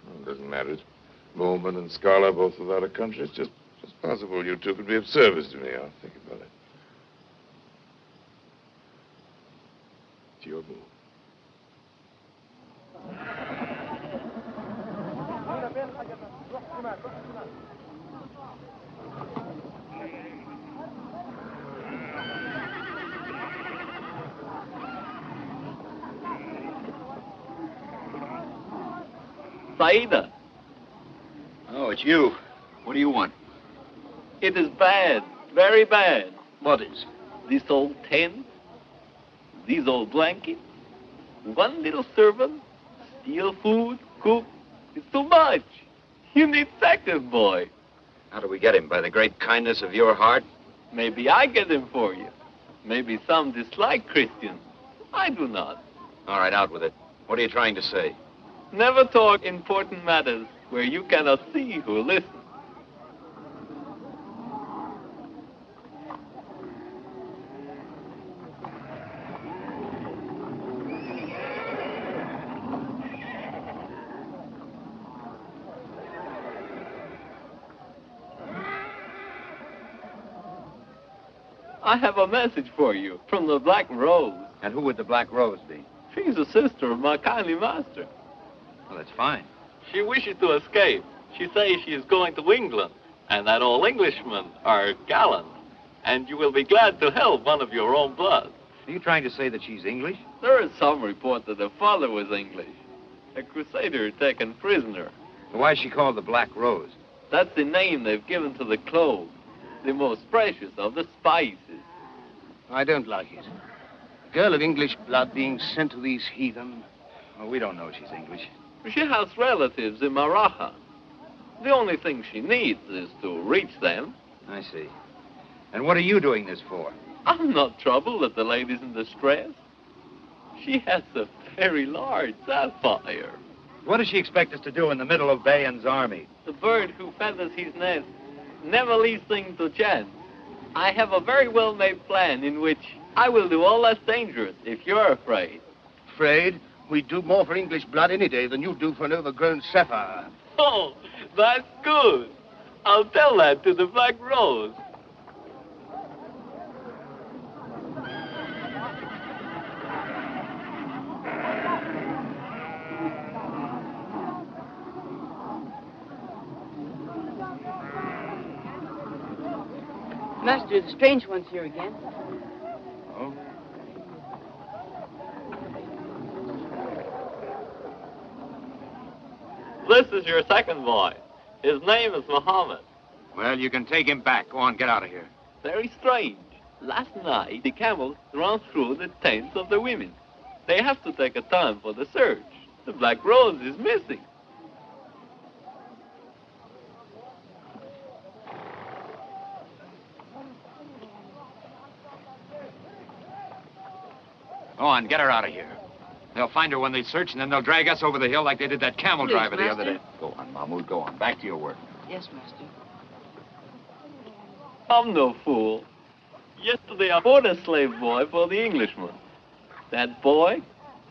Well, it doesn't matter. Bowman and Scholar both without a country. It's just, just possible you two could be of service to me. I'll think about it. It's your move. Saida, Oh, it's you. What do you want? it is bad, very bad. What is? This old tent, these old blankets, one little servant, steal food, cook. It's too much. You need second boy. How do we get him? By the great kindness of your heart? Maybe I get him for you. Maybe some dislike Christians. I do not. All right, out with it. What are you trying to say? Never talk important matters where you cannot see who listens. I have a message for you from the Black Rose. And who would the Black Rose be? She's a sister of my kindly master. Well, that's fine. She wishes to escape. She says she is going to England, and that all Englishmen are gallant, and you will be glad to help one of your own blood. Are you trying to say that she's English? There is some report that her father was English, a crusader taken prisoner. Why is she called the Black Rose? That's the name they've given to the clove, the most precious of the spices. I don't like it. A girl of English blood being sent to these heathen. Well, we don't know she's English. She has relatives in Maraja. The only thing she needs is to reach them. I see. And what are you doing this for? I'm not troubled that the lady's in distress. She has a very large sapphire. What does she expect us to do in the middle of Bayan's army? The bird who feathers his nest never leaves things to chance. I have a very well-made plan in which I will do all that's dangerous if you're afraid. Afraid? We'd do more for English blood any day than you do for an overgrown sapphire. Oh, that's good. I'll tell that to the Black Rose. Master, the strange one's here again. Oh? This is your second boy. His name is Muhammad. Well, you can take him back. Go on, get out of here. Very strange. Last night, the camels ran through the tents of the women. They have to take a time for the search. The Black Rose is missing. Go on, get her out of here. They'll find her when they search, and then they'll drag us over the hill like they did that camel Please, driver the other day. Go on, Mahmoud, go on. Back to your work. Yes, Master. I'm no fool. Yesterday I bought a slave boy for the Englishman. That boy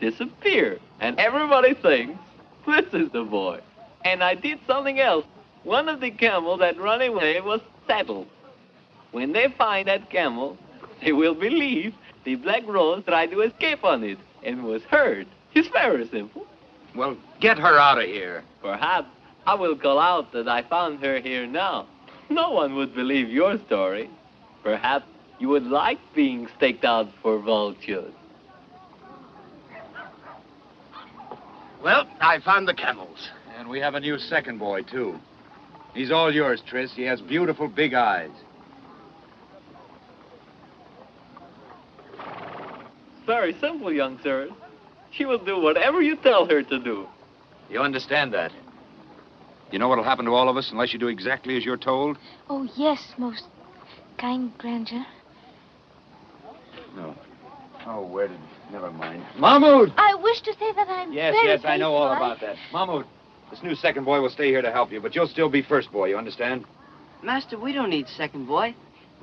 disappeared, and everybody thinks this is the boy. And I did something else. One of the camels that ran away was saddled. When they find that camel, they will believe the Black Rose tried to escape on it and was hurt. It's very simple. Well, get her out of here. Perhaps I will call out that I found her here now. No one would believe your story. Perhaps you would like being staked out for vultures. Well, I found the camels. And we have a new second boy, too. He's all yours, Tris. He has beautiful big eyes. Very simple, young sir. She will do whatever you tell her to do. You understand that? You know what'll happen to all of us unless you do exactly as you're told? Oh, yes, most kind grandeur. No. Oh, where did... Never mind. Mahmoud! I wish to say that I'm Yes, very yes, I know all faithful. about that. Mahmoud, this new second boy will stay here to help you, but you'll still be first boy, you understand? Master, we don't need second boy.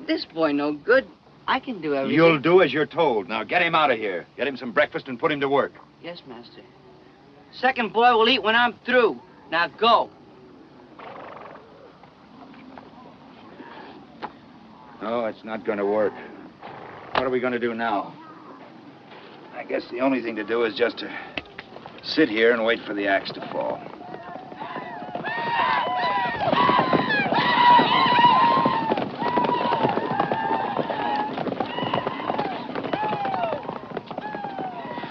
This boy no good. I can do everything. You'll do as you're told. Now get him out of here. Get him some breakfast and put him to work. Yes, Master. Second boy will eat when I'm through. Now go. No, it's not going to work. What are we going to do now? I guess the only thing to do is just to sit here and wait for the axe to fall.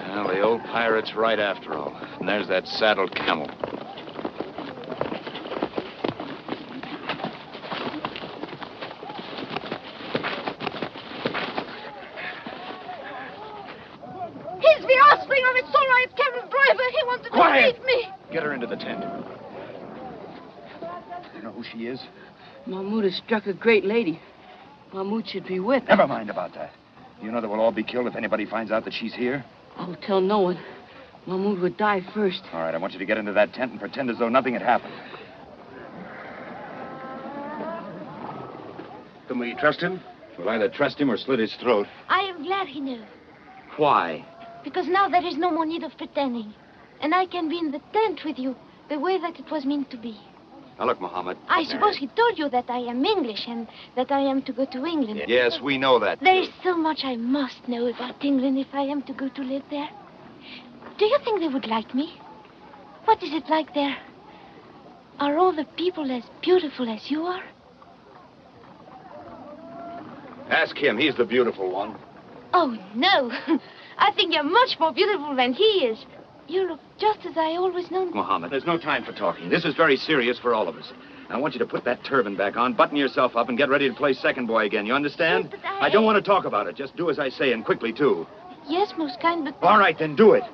Well, the old pirate's right after all. And there's that saddled camel. He's the offspring of its Sorite camel driver. He wanted Quiet! to beat me. Get her into the tent. You know who she is? Mahmoud has struck a great lady. Mahmoud should be with. Never mind about that. You know that we'll all be killed if anybody finds out that she's here? I'll tell no one. Mahmoud would die first. All right, I want you to get into that tent and pretend as though nothing had happened. Can we trust him? We'll either trust him or slit his throat. I am glad he knew. Why? Because now there is no more need of pretending. And I can be in the tent with you the way that it was meant to be. Now, look, Mohammed. I suppose he told you that I am English and that I am to go to England. Yes, we know that. There is so much I must know about England if I am to go to live there. Do you think they would like me? What is it like there? Are all the people as beautiful as you are? Ask him. He's the beautiful one. Oh, no. I think you're much more beautiful than he is. You look just as I always known. Mohammed, there's no time for talking. This is very serious for all of us. I want you to put that turban back on, button yourself up, and get ready to play second boy again. You understand? Yes, I- I don't want to talk about it. Just do as I say, and quickly, too. Yes, most kind, but... All right, then do it.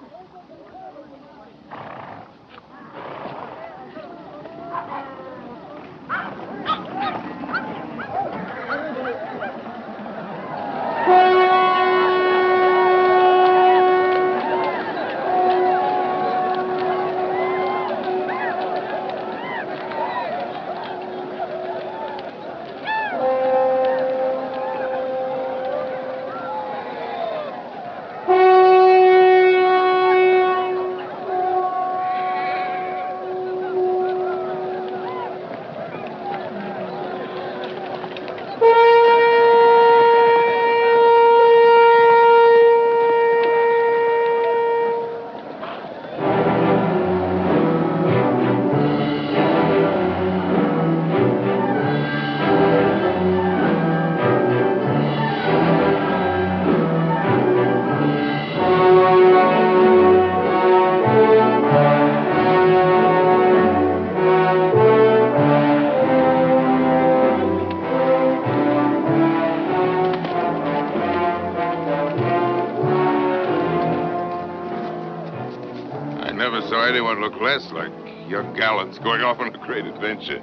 Adventure.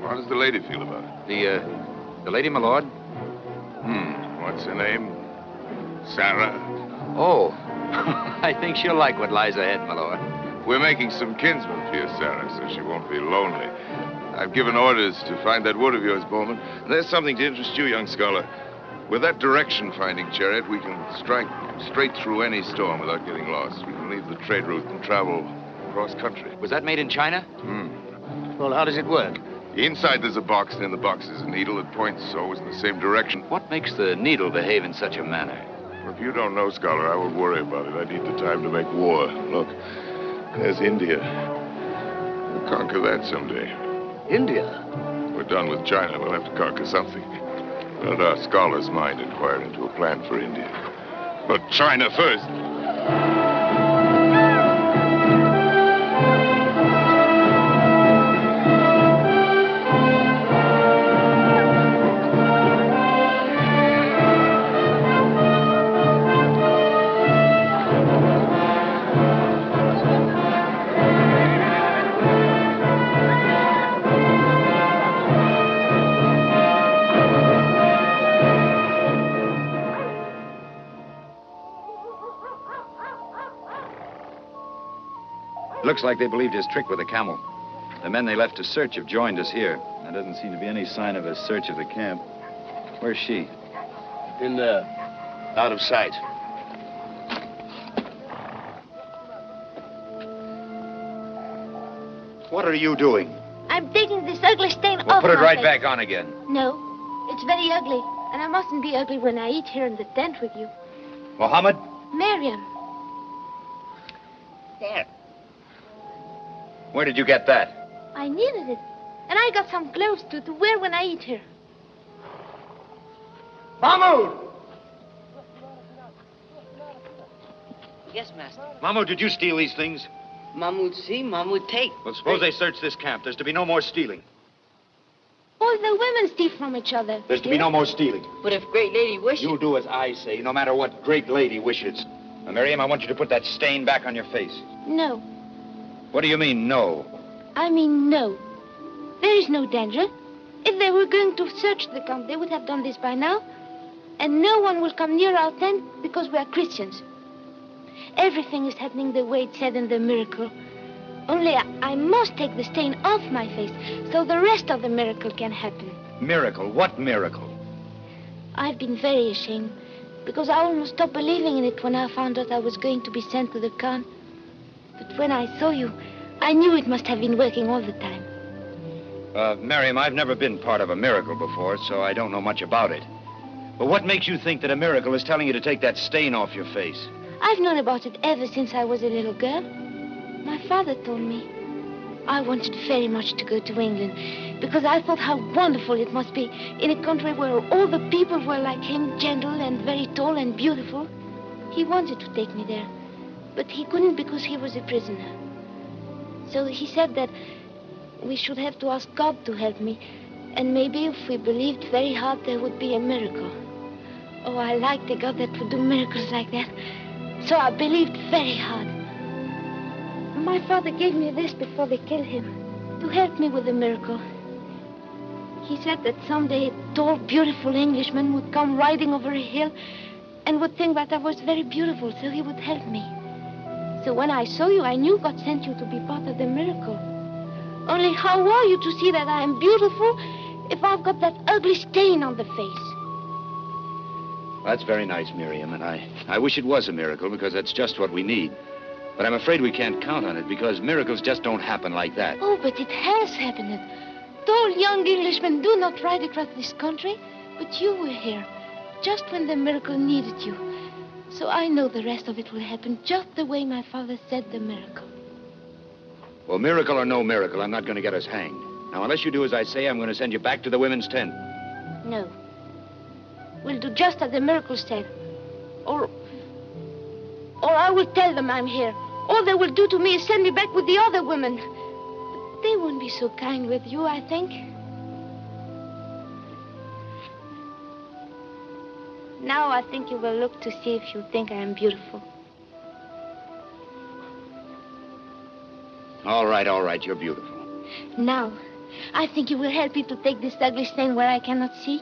How does the lady feel about it? The, uh, the lady, my lord? Hmm, what's her name? Sarah? Oh, I think she'll like what lies ahead, my lord. We're making some kinsmen for you, Sarah, so she won't be lonely. I've given orders to find that wood of yours, Bowman. There's something to interest you, young scholar. With that direction-finding chariot, we can strike straight through any storm without getting lost. We can leave the trade route and travel cross country. Was that made in China? Hmm. Well, how does it work? Inside there's a box, and in the box is a needle that points always in the same direction. What makes the needle behave in such a manner? Well, If you don't know, Scholar, I won't worry about it. I need the time to make war. Look, there's India. We'll conquer that someday. India? We're done with China. We'll have to conquer something. Let our scholar's mind inquire into a plan for India. But China first. Looks like they believed his trick with the camel. The men they left to search have joined us here. There doesn't seem to be any sign of a search of the camp. Where's she? In there. Out of sight. What are you doing? I'm taking this ugly stain Well, off put it right face. back on again. No, it's very ugly. And I mustn't be ugly when I eat here in the tent with you. Mohammed? Miriam. There. Where did you get that? I needed it. And I got some clothes to, to wear when I eat here. Mahmoud! Yes, master. Mahmoud, did you steal these things? Mahmoud see, Mahmoud take. Well, suppose they search this camp. There's to be no more stealing. All the women steal from each other. There's to be no more stealing. But if great lady wishes... you'll do as I say, no matter what great lady wishes. Now, Miriam, I want you to put that stain back on your face. No. What do you mean, no? I mean, no. There is no danger. If they were going to search the camp, they would have done this by now. And no one will come near our tent because we are Christians. Everything is happening the way it said in the miracle. Only I, I must take the stain off my face so the rest of the miracle can happen. Miracle? What miracle? I've been very ashamed because I almost stopped believing in it when I found out I was going to be sent to the Khan. But when I saw you, I knew it must have been working all the time. Uh, Miriam, I've never been part of a miracle before, so I don't know much about it. But what makes you think that a miracle is telling you to take that stain off your face? I've known about it ever since I was a little girl. My father told me. I wanted very much to go to England because I thought how wonderful it must be in a country where all the people were like him, gentle and very tall and beautiful. He wanted to take me there, but he couldn't because he was a prisoner. So he said that we should have to ask God to help me, and maybe if we believed very hard, there would be a miracle. Oh, I liked a God that would do miracles like that. So I believed very hard. My father gave me this before they killed him to help me with the miracle. He said that someday a tall, beautiful Englishman would come riding over a hill and would think that I was very beautiful, so he would help me. So when I saw you, I knew God sent you to be part of the miracle. Only how are you to see that I am beautiful if I've got that ugly stain on the face? That's very nice, Miriam, and I, I wish it was a miracle because that's just what we need. But I'm afraid we can't count on it because miracles just don't happen like that. Oh, but it has happened. Tall young Englishmen do not ride across this country, but you were here, just when the miracle needed you. So I know the rest of it will happen just the way my father said the miracle. Well, miracle or no miracle, I'm not going to get us hanged. Now, unless you do as I say, I'm going to send you back to the women's tent. No. We'll do just as the miracle said. Or. Or I will tell them I'm here. All they will do to me is send me back with the other women. But they won't be so kind with you, I think. Now I think you will look to see if you think I am beautiful. All right, all right, you're beautiful. Now, I think you will help me to take this ugly stain where I cannot see.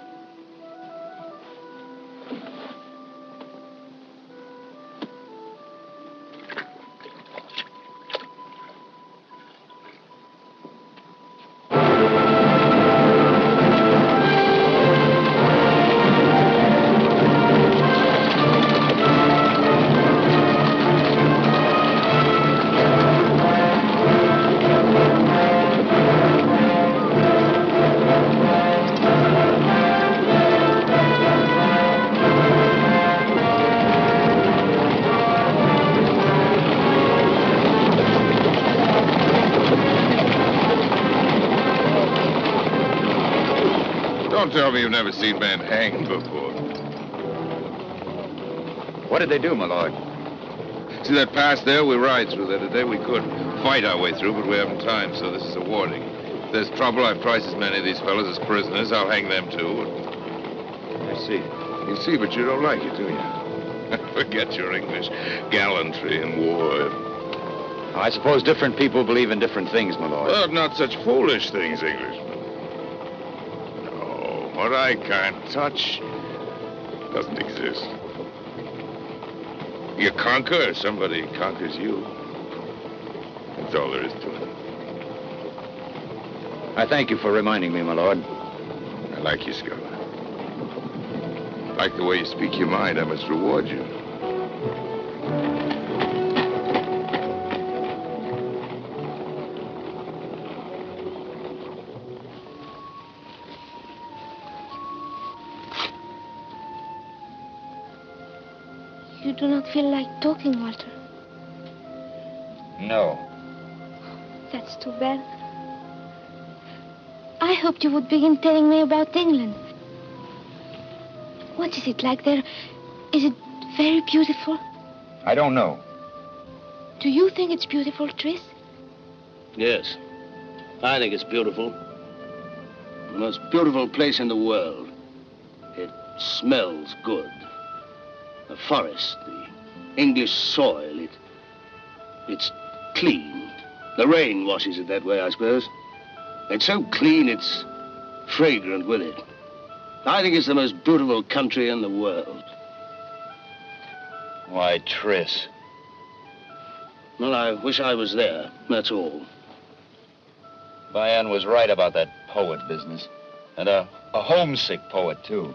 Never seen men hanged before. What did they do, my lord? See that pass there? We ride through there today. We could fight our way through, but we haven't time, so this is a warning. If there's trouble, I've priced as many of these fellows as prisoners. I'll hang them too. I see. You see, but you don't like it, do you? Forget your English gallantry in war. I suppose different people believe in different things, my lord. Well, not such foolish things, Englishmen. What I can't touch doesn't exist. You conquer, somebody conquers you. That's all there is to it. I thank you for reminding me, my lord. I like you. I like the way you speak your mind. I must reward you. Do not feel like talking, Walter. No. That's too bad. I hoped you would begin telling me about England. What is it like there? Is it very beautiful? I don't know. Do you think it's beautiful, Tris? Yes. I think it's beautiful. The most beautiful place in the world. It smells good. The forest, the English soil, it. It's clean. The rain washes it that way, I suppose. It's so clean, it's fragrant with it. I think it's the most beautiful country in the world. Why, Tris. Well, I wish I was there, that's all. Bayan was right about that poet business. And a, a homesick poet, too.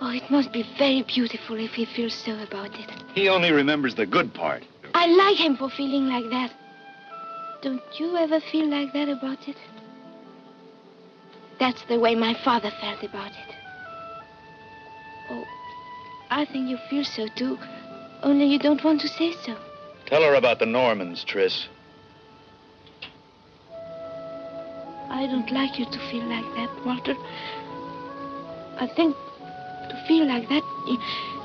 Oh, it must be very beautiful if he feels so about it. He only remembers the good part. I like him for feeling like that. Don't you ever feel like that about it? That's the way my father felt about it. Oh, I think you feel so too, only you don't want to say so. Tell her about the Normans, Tris. I don't like you to feel like that, Walter. I think feel like that,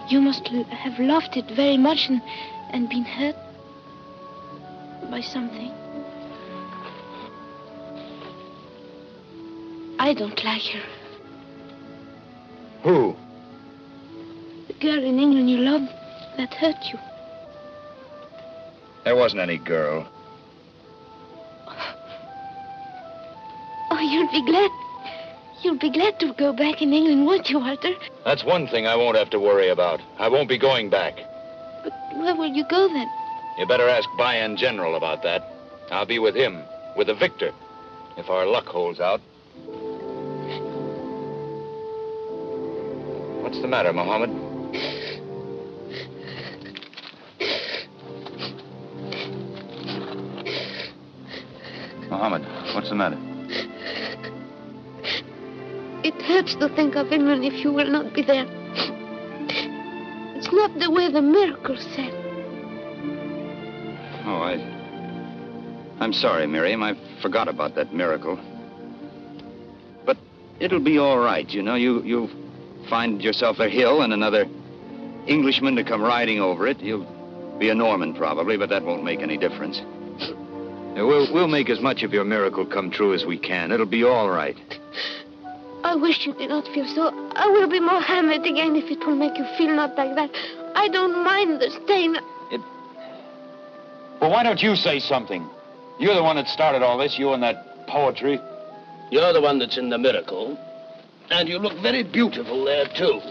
you, must have loved it very much and, and been hurt by something. I don't like her. Who? The girl in England you loved that hurt you. There wasn't any girl. Oh, you'll be glad. You'll be glad to go back in England, won't you, Walter? That's one thing I won't have to worry about. I won't be going back. But where will you go then? You better ask Bayan General about that. I'll be with him, with the victor, if our luck holds out. What's the matter, Mohammed? Mohammed, what's the matter? Hurts to think of England if you will not be there. It's not the way the miracle said. Oh, I. I'm sorry, Miriam. I forgot about that miracle. But it'll be all right, you know. You you find yourself a hill and another Englishman to come riding over it. You'll be a Norman probably, but that won't make any difference. We'll we'll make as much of your miracle come true as we can. It'll be all right. I wish you did not feel so. I will be Mohammed again if it will make you feel not like that. I don't mind the stain. It... Well, why don't you say something? You're the one that started all this, you and that poetry. You're the one that's in the miracle. And you look very beautiful there, too.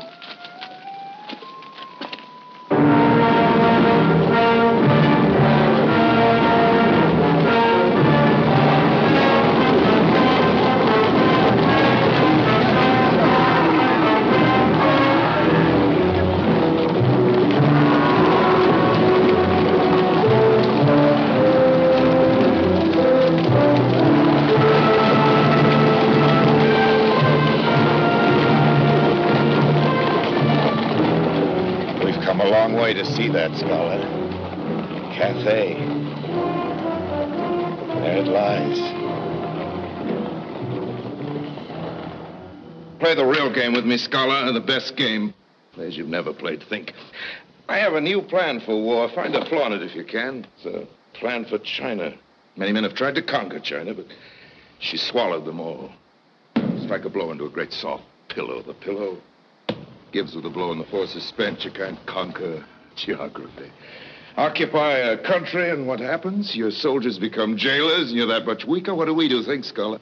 With me, Scholar, the best game. As you've never played, think. I have a new plan for war. Find a flaw in it if you can. It's a plan for China. Many men have tried to conquer China, but she swallowed them all. Strike a blow into a great soft pillow. The pillow gives with a blow, and the force is spent. You can't conquer geography. Occupy a country, and what happens? Your soldiers become jailers, and you're that much weaker. What do we do, think, Scholar?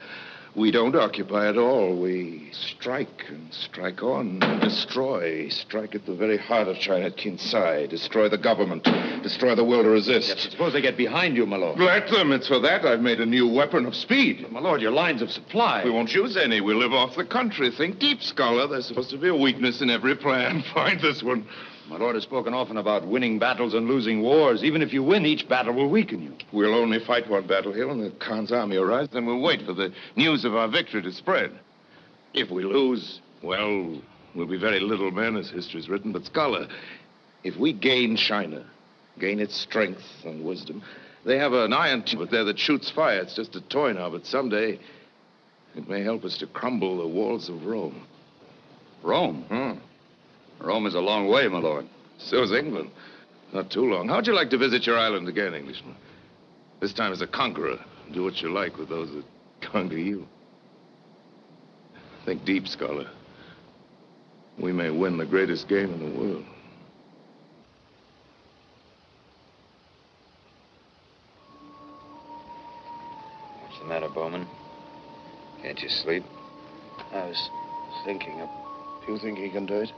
We don't occupy at all. We strike and strike on and destroy. Strike at the very heart of China, at Kinsai. Destroy the government. Destroy the will to resist. Suppose they get behind you, my lord. Let them. It's for that I've made a new weapon of speed. My lord, your lines of supply. We won't use any. We'll live off the country. Think deep, Scholar. There's supposed to be a weakness in every plan. Find this one. My lord has spoken often about winning battles and losing wars. Even if you win, each battle will weaken you. We'll only fight one battle here when the Khan's army arrives, then we'll wait for the news of our victory to spread. If we lose, well, we'll be very little men, as history's written. But, Scholar, if we gain China, gain its strength and wisdom, they have an iron tube there that shoots fire. It's just a toy now, but someday it may help us to crumble the walls of Rome. Rome? Hmm. Rome is a long way, my lord. So is England. Not too long. How'd you like to visit your island again, Englishman? This time as a conqueror. Do what you like with those that conquer you. Think deep, Scholar. We may win the greatest game in the world. What's the matter, Bowman? Can't you sleep? I was thinking. Of... Do you think he can do it?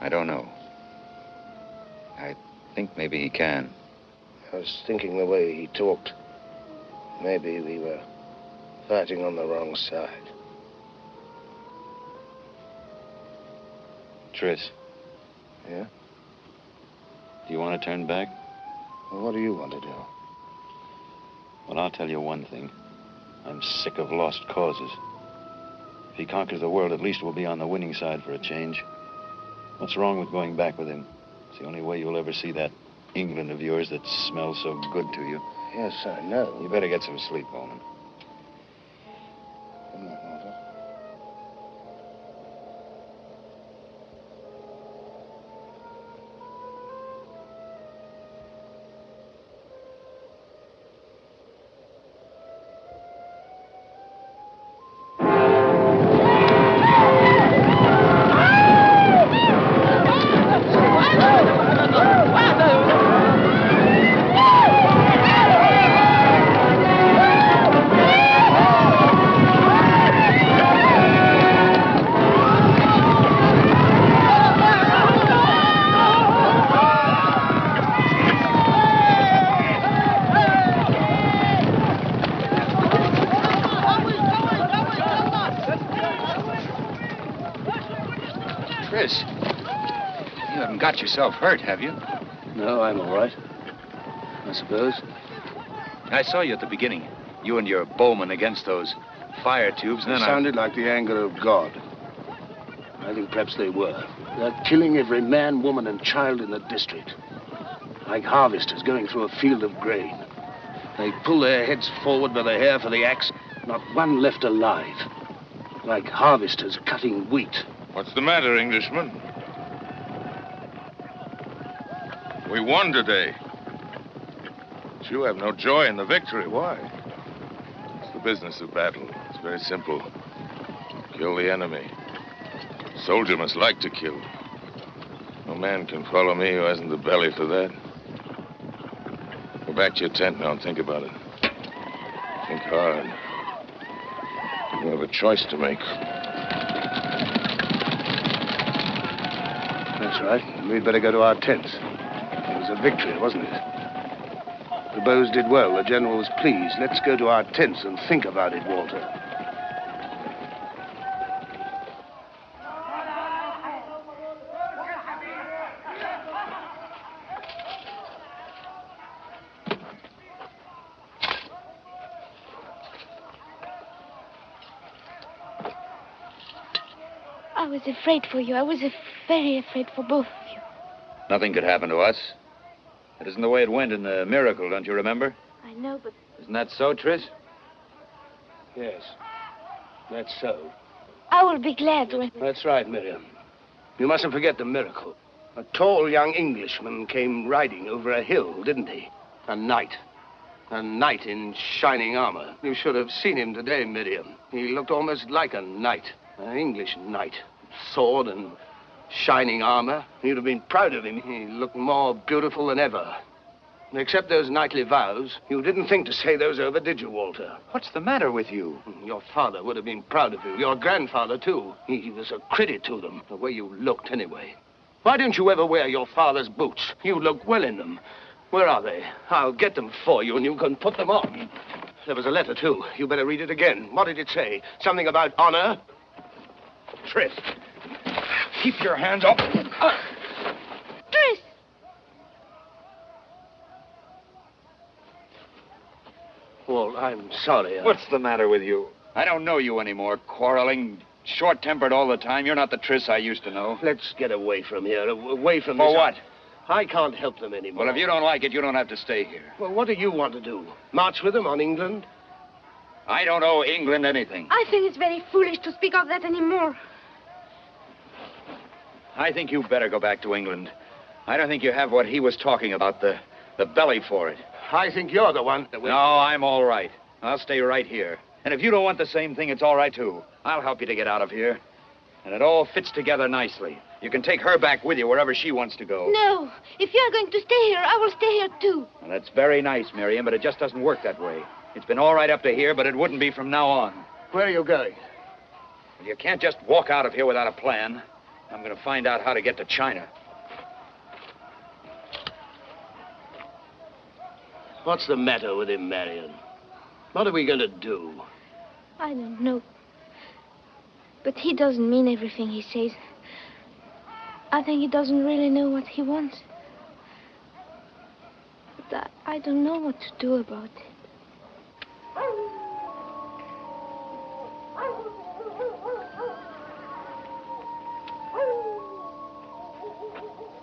I don't know. I think maybe he can. I was thinking the way he talked. Maybe we were fighting on the wrong side. Tris, Yeah? do you want to turn back? Well, what do you want to do? Well, I'll tell you one thing. I'm sick of lost causes. If he conquers the world, at least we'll be on the winning side for a change. What's wrong with going back with him? It's the only way you'll ever see that England of yours that smells so good to you. Yes, I know. You better get some sleep. Good yourself hurt, have you? No, I'm all right. I suppose. I saw you at the beginning. You and your bowman against those fire tubes, and It then I... sounded like the anger of God. I think perhaps they were. They're killing every man, woman, and child in the district. Like harvesters going through a field of grain. They pull their heads forward by the hair for the axe, not one left alive. Like harvesters cutting wheat. What's the matter, Englishman? We won today. But you have no joy in the victory. Why? It's the business of battle. It's very simple. Kill the enemy. Soldier must like to kill. No man can follow me who hasn't the belly for that. Go back to your tent now and think about it. Think hard. You have a choice to make. That's right. We'd better go to our tents. It was a victory, wasn't it? The bows did well. The general was pleased. Let's go to our tents and think about it, Walter. I was afraid for you. I was very afraid for both of you. Nothing could happen to us. That isn't the way it went in the miracle, don't you remember? I know, but Isn't that so, Tris? Yes. That's so. I will be glad when. That's right, Miriam. You mustn't forget the miracle. A tall young Englishman came riding over a hill, didn't he? A knight. A knight in shining armor. You should have seen him today, Miriam. He looked almost like a knight. An English knight. Sword and shining armor. You'd have been proud of him. He looked more beautiful than ever. Except those knightly vows, you didn't think to say those over, did you, Walter? What's the matter with you? Your father would have been proud of you. Your grandfather, too. He was a credit to them, the way you looked, anyway. Why don't you ever wear your father's boots? You look well in them. Where are they? I'll get them for you, and you can put them on. There was a letter, too. You better read it again. What did it say? Something about honor? Tris, keep your hands up. Uh, Tris! Well, I'm sorry. I- What's the matter with you? I don't know you anymore. Quarreling, short tempered all the time. You're not the Tris I used to know. Let's get away from here. Uh, away from this. For this. what? I can't help them anymore. Well, if you don't like it, you don't have to stay here. Well, what do you want to do? March with them on England? I don't owe England anything. I think it's very foolish to speak of that anymore. I think you better go back to England. I don't think you have what he was talking about, the, the belly for it. I think you're the one that will... No, I'm all right. I'll stay right here. And if you don't want the same thing, it's all right, too. I'll help you to get out of here. And it all fits together nicely. You can take her back with you wherever she wants to go. No. If you're going to stay here, I will stay here too. Well, that's very nice, Miriam, but it just doesn't work that way. It's been all right up to here, but it wouldn't be from now on. Where are you going? You can't just walk out of here without a plan. I'm going to find out how to get to China. What's the matter with him, Marion? What are we going to do? I don't know. But he doesn't mean everything he says. I think he doesn't really know what he wants. But I, I don't know what to do about it.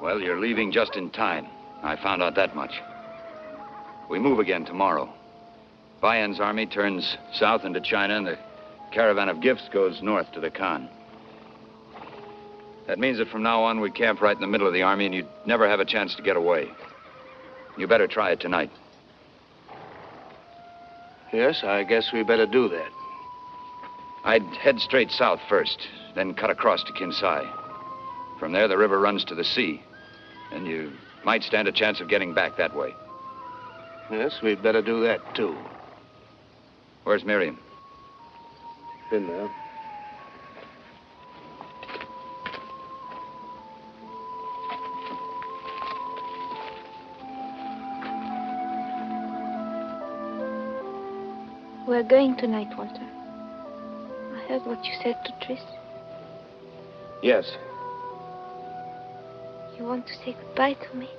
Well, you're leaving just in time. I found out that much. We move again tomorrow. Bayan's army turns south into China, and the caravan of gifts goes north to the Khan. That means that from now on, we camp right in the middle of the army, and you'd never have a chance to get away. You better try it tonight. Yes, I guess we better do that. I'd head straight south first, then cut across to Kinsai. From there, the river runs to the sea, and you might stand a chance of getting back that way. Yes, we'd better do that, too. Where's Miriam? In there. We're going tonight, Walter. I heard what you said to Tris. Yes. You want to say goodbye to me?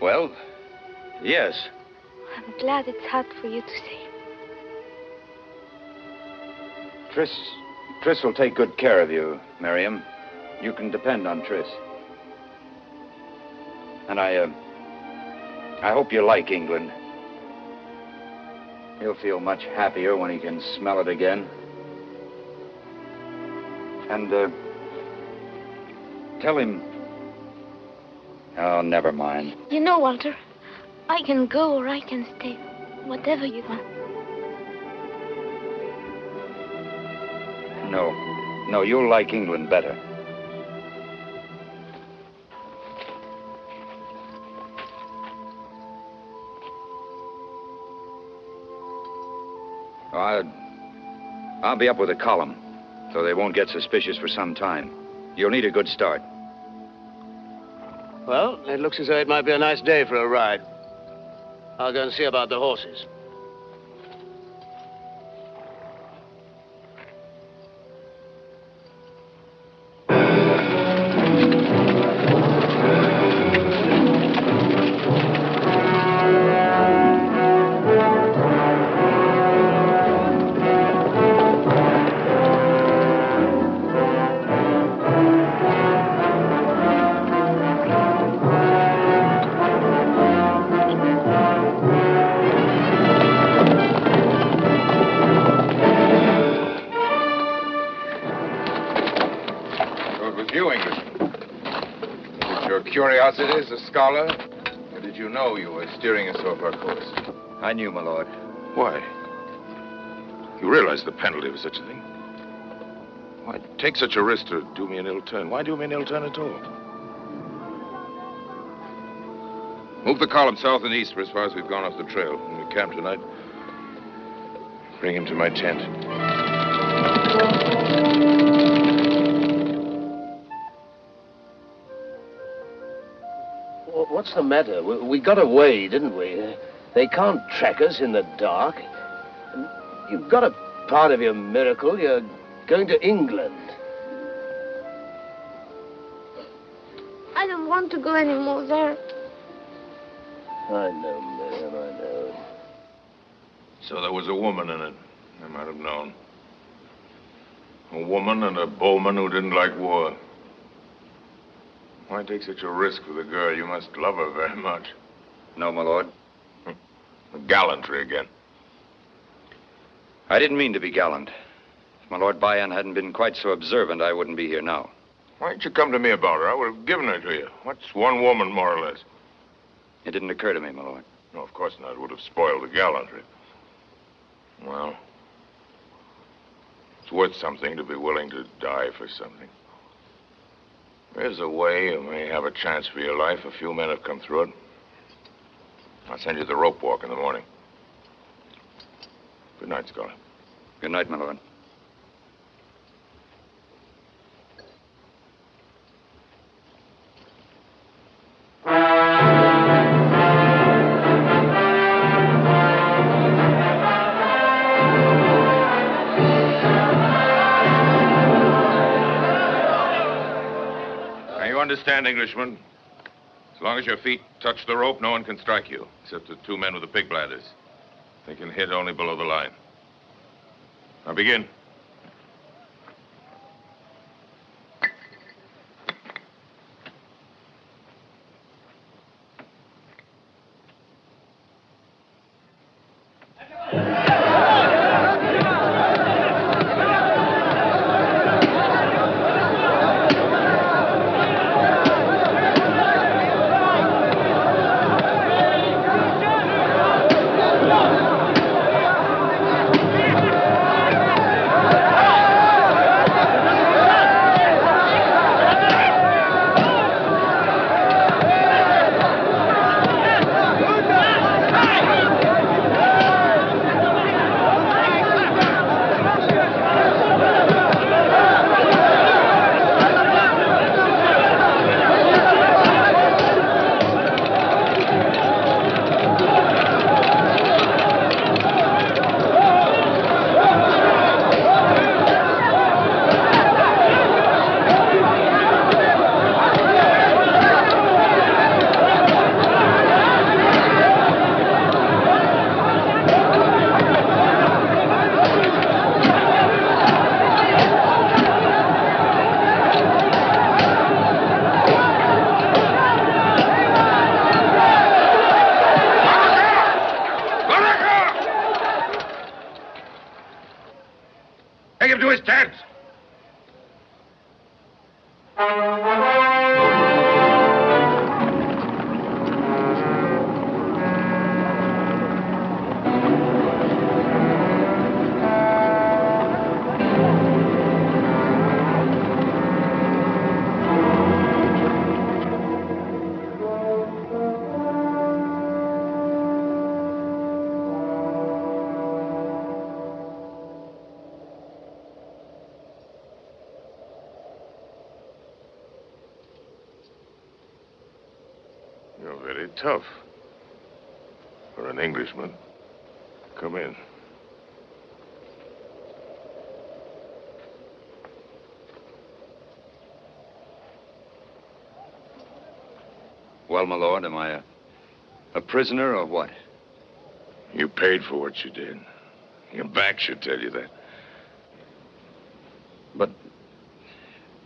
Well, yes. I'm glad it's hard for you to say. Tris, Tris will take good care of you, Miriam. You can depend on Tris. And I, uh, I hope you like England. He'll feel much happier when he can smell it again. And, uh, tell him. Oh, never mind. You know, Walter, I can go or I can stay. Whatever you want. No. No, you'll like England better. I, I'll be up with a column, so they won't get suspicious for some time. You'll need a good start. It looks as though it might be a nice day for a ride. I'll go and see about the horses. Scholar? Or did you know you were steering us off our course? I knew, my lord. Why? You realize the penalty of such a thing? Why take such a risk to do me an ill turn? Why do me an ill turn at all? Move the column south and east for as far as we've gone off the trail. When we camp tonight, bring him to my tent. What's the matter? We, we got away, didn't we? They can't track us in the dark. You've got a part of your miracle. You're going to England. I don't want to go anymore there. I know, Miriam, I know. So there was a woman in it. I might have known. A woman and a bowman who didn't like war. Why take such a risk with a girl? You must love her very much. No, my lord. Hmm. Gallantry again. I didn't mean to be gallant. If my Lord Bayan hadn't been quite so observant, I wouldn't be here now. Why didn't you come to me about her? I would have given her to you. What's one woman, more or less? It didn't occur to me, my lord. No, of course not. It would have spoiled the gallantry. Well, it's worth something to be willing to die for something. There's a way you may have a chance for your life. A few men have come through it. I'll send you the rope walk in the morning. Good night, Scholar. Good night, my understand, Englishman? As long as your feet touch the rope, no one can strike you, except the two men with the pig bladders. They can hit only below the line. Now, begin. Tough. For an Englishman. Come in. Well, my lord, am I a, a prisoner or what? You paid for what you did. Your back should tell you that. But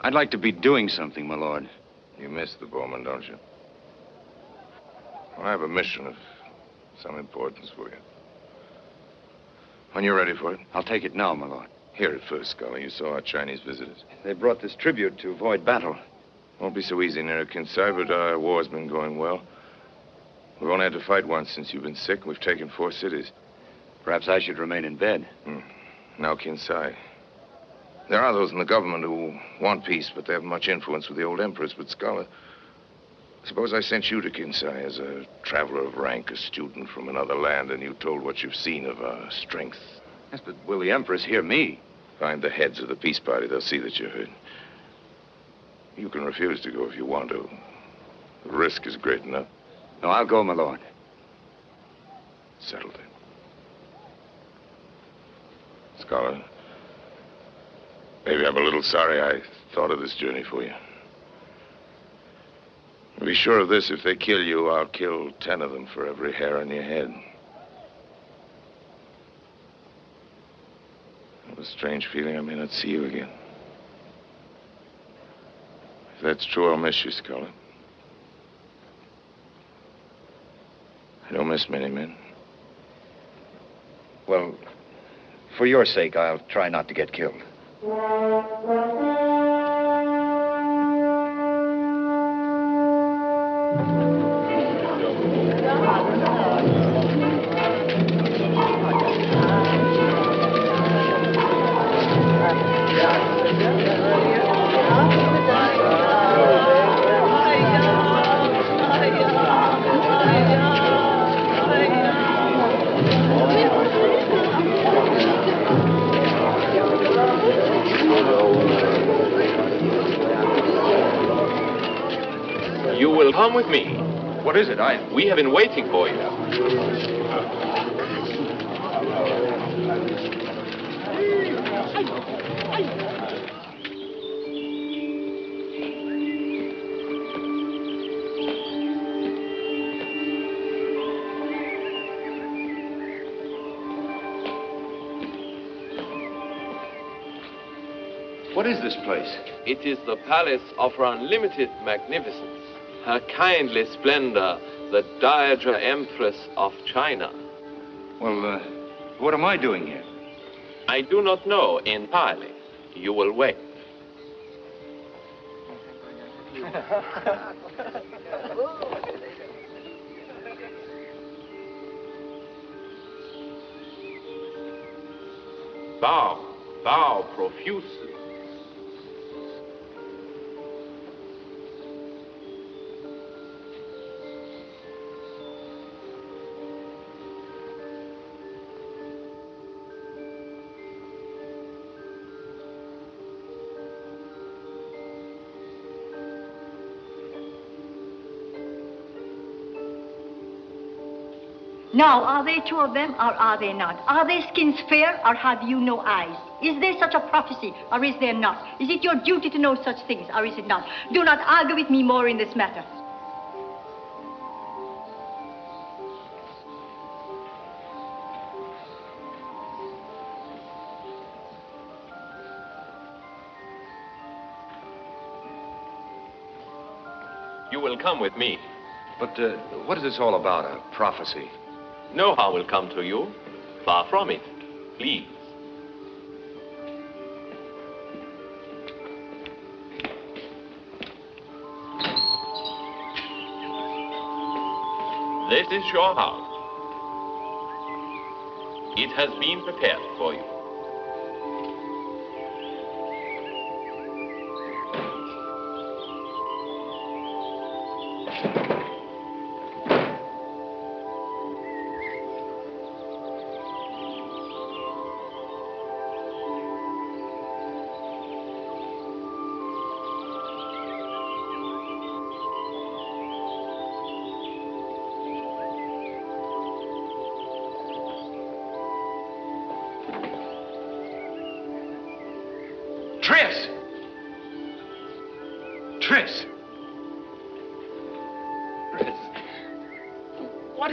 I'd like to be doing something, my lord. You miss the Bowman, don't you? I have a mission of some importance for you. When you're ready for it. I'll take it now, my lord. Hear it first, Scholar. You saw our Chinese visitors. They brought this tribute to avoid battle. Won't be so easy near Kinsai, but our war's been going well. We've only had to fight once since you've been sick. and We've taken four cities. Perhaps I should remain in bed. Hmm. Now Kinsai. There are those in the government who want peace, but they haven't much influence with the old empress. But Scholar, suppose I sent you to Kinsai as a traveler of rank, a student from another land, and you told what you've seen of our strength. Yes, but will the empress hear me? Find the heads of the peace party. They'll see that you're heard. You can refuse to go if you want to. The risk is great enough. No, I'll go, my lord. Settled it. Scholar, maybe I'm a little sorry I thought of this journey for you. Be sure of this, if they kill you, I'll kill ten of them for every hair on your head. I have a strange feeling I may not see you again. If that's true, I'll miss you, Scholar. I don't miss many men. Well, for your sake, I'll try not to get killed. Come with me. What is it? I. We have been waiting for you. What is this place? It is the palace of her unlimited magnificence, her kindly splendor, the Dowager Empress of China. Well, uh, what am I doing here? I do not know entirely. You will wait. Bow, bow profusely. Now, are they two of them or are they not? Are their skins fair or have you no eyes? Is there such a prophecy or is there not? Is it your duty to know such things or is it not? Do not argue with me more in this matter. You will come with me. But uh, what is this all about? A prophecy? No harm will come to you. Far from it. Please. This is your house. It has been prepared for you.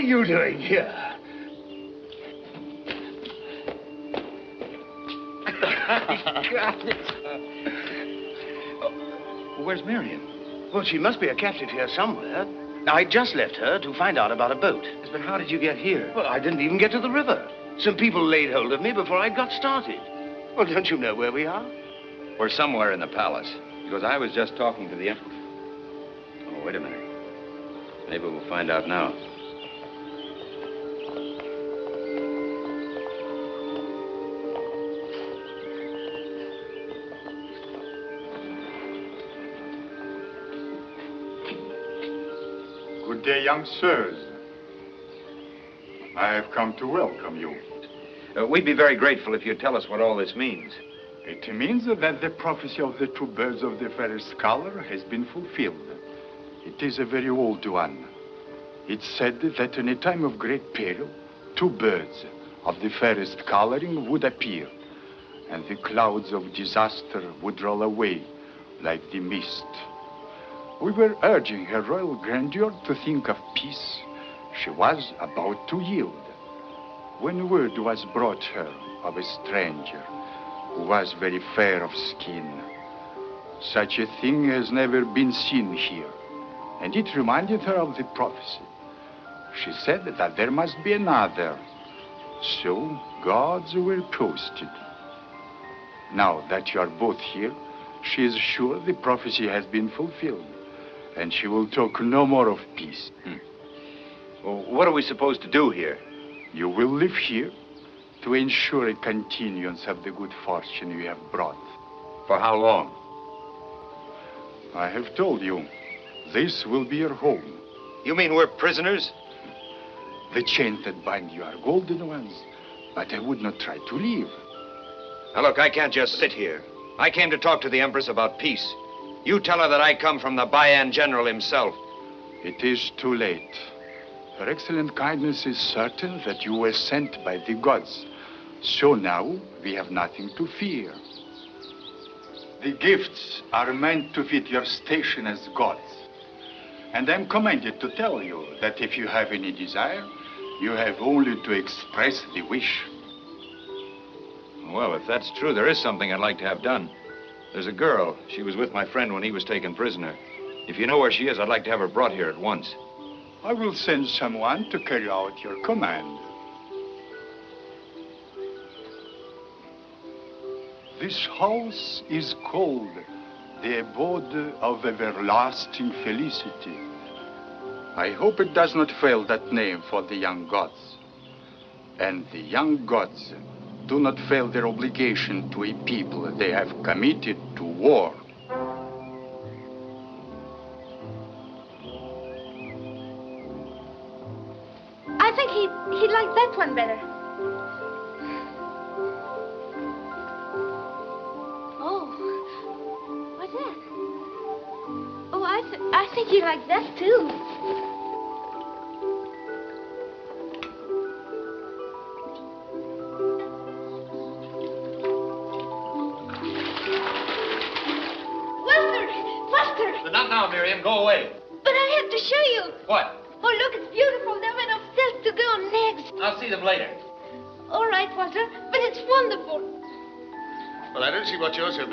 You doing here? Got it. Where's Miriam? Well, she must be a captive here somewhere. I just left her to find out about a boat. But how did you get here? Well, I didn't even get to the river. Some people laid hold of me before I got started. Well, don't you know where we are? We're somewhere in the palace. Because I was just talking to the emperor. Oh, wait a minute. Maybe we'll find out now. Good day, young sirs. I have come to welcome you. Uh, we'd be very grateful if you'd tell us what all this means. It means that the prophecy of the two birds of the fairest color has been fulfilled. It is a very old one. It said that in a time of great peril, two birds of the fairest coloring would appear, and the clouds of disaster would roll away like the mist. We were urging her royal grandeur to think of peace. She was about to yield. When word was brought her of a stranger who was very fair of skin, such a thing has never been seen here, and it reminded her of the prophecy. She said that there must be another. So gods were posted. Now that you are both here, she is sure the prophecy has been fulfilled, and she will talk no more of peace. Hmm. Well, what are we supposed to do here? You will live here to ensure a continuance of the good fortune you have brought. For how long? I have told you, this will be your home. You mean we're prisoners? The chains that bind you are golden ones, but I would not try to leave. Now, look, I can't just sit here. I came to talk to the Empress about peace. You tell her that I come from the Bayan General himself. It is too late. Her excellent kindness is certain that you were sent by the gods. So now we have nothing to fear. The gifts are meant to fit your station as gods. And I'm commanded to tell you that if you have any desire, you have only to express the wish. Well, if that's true, there is something I'd like to have done. There's a girl. She was with my friend when he was taken prisoner. If you know where she is, I'd like to have her brought here at once. I will send someone to carry out your command. This house is called the abode of everlasting felicity. I hope it does not fail that name for the young gods. And the young gods do not fail their obligation to a people they have committed to war. I think he he'd like that one better. Oh, what's that? Oh, I th I think he likes that too.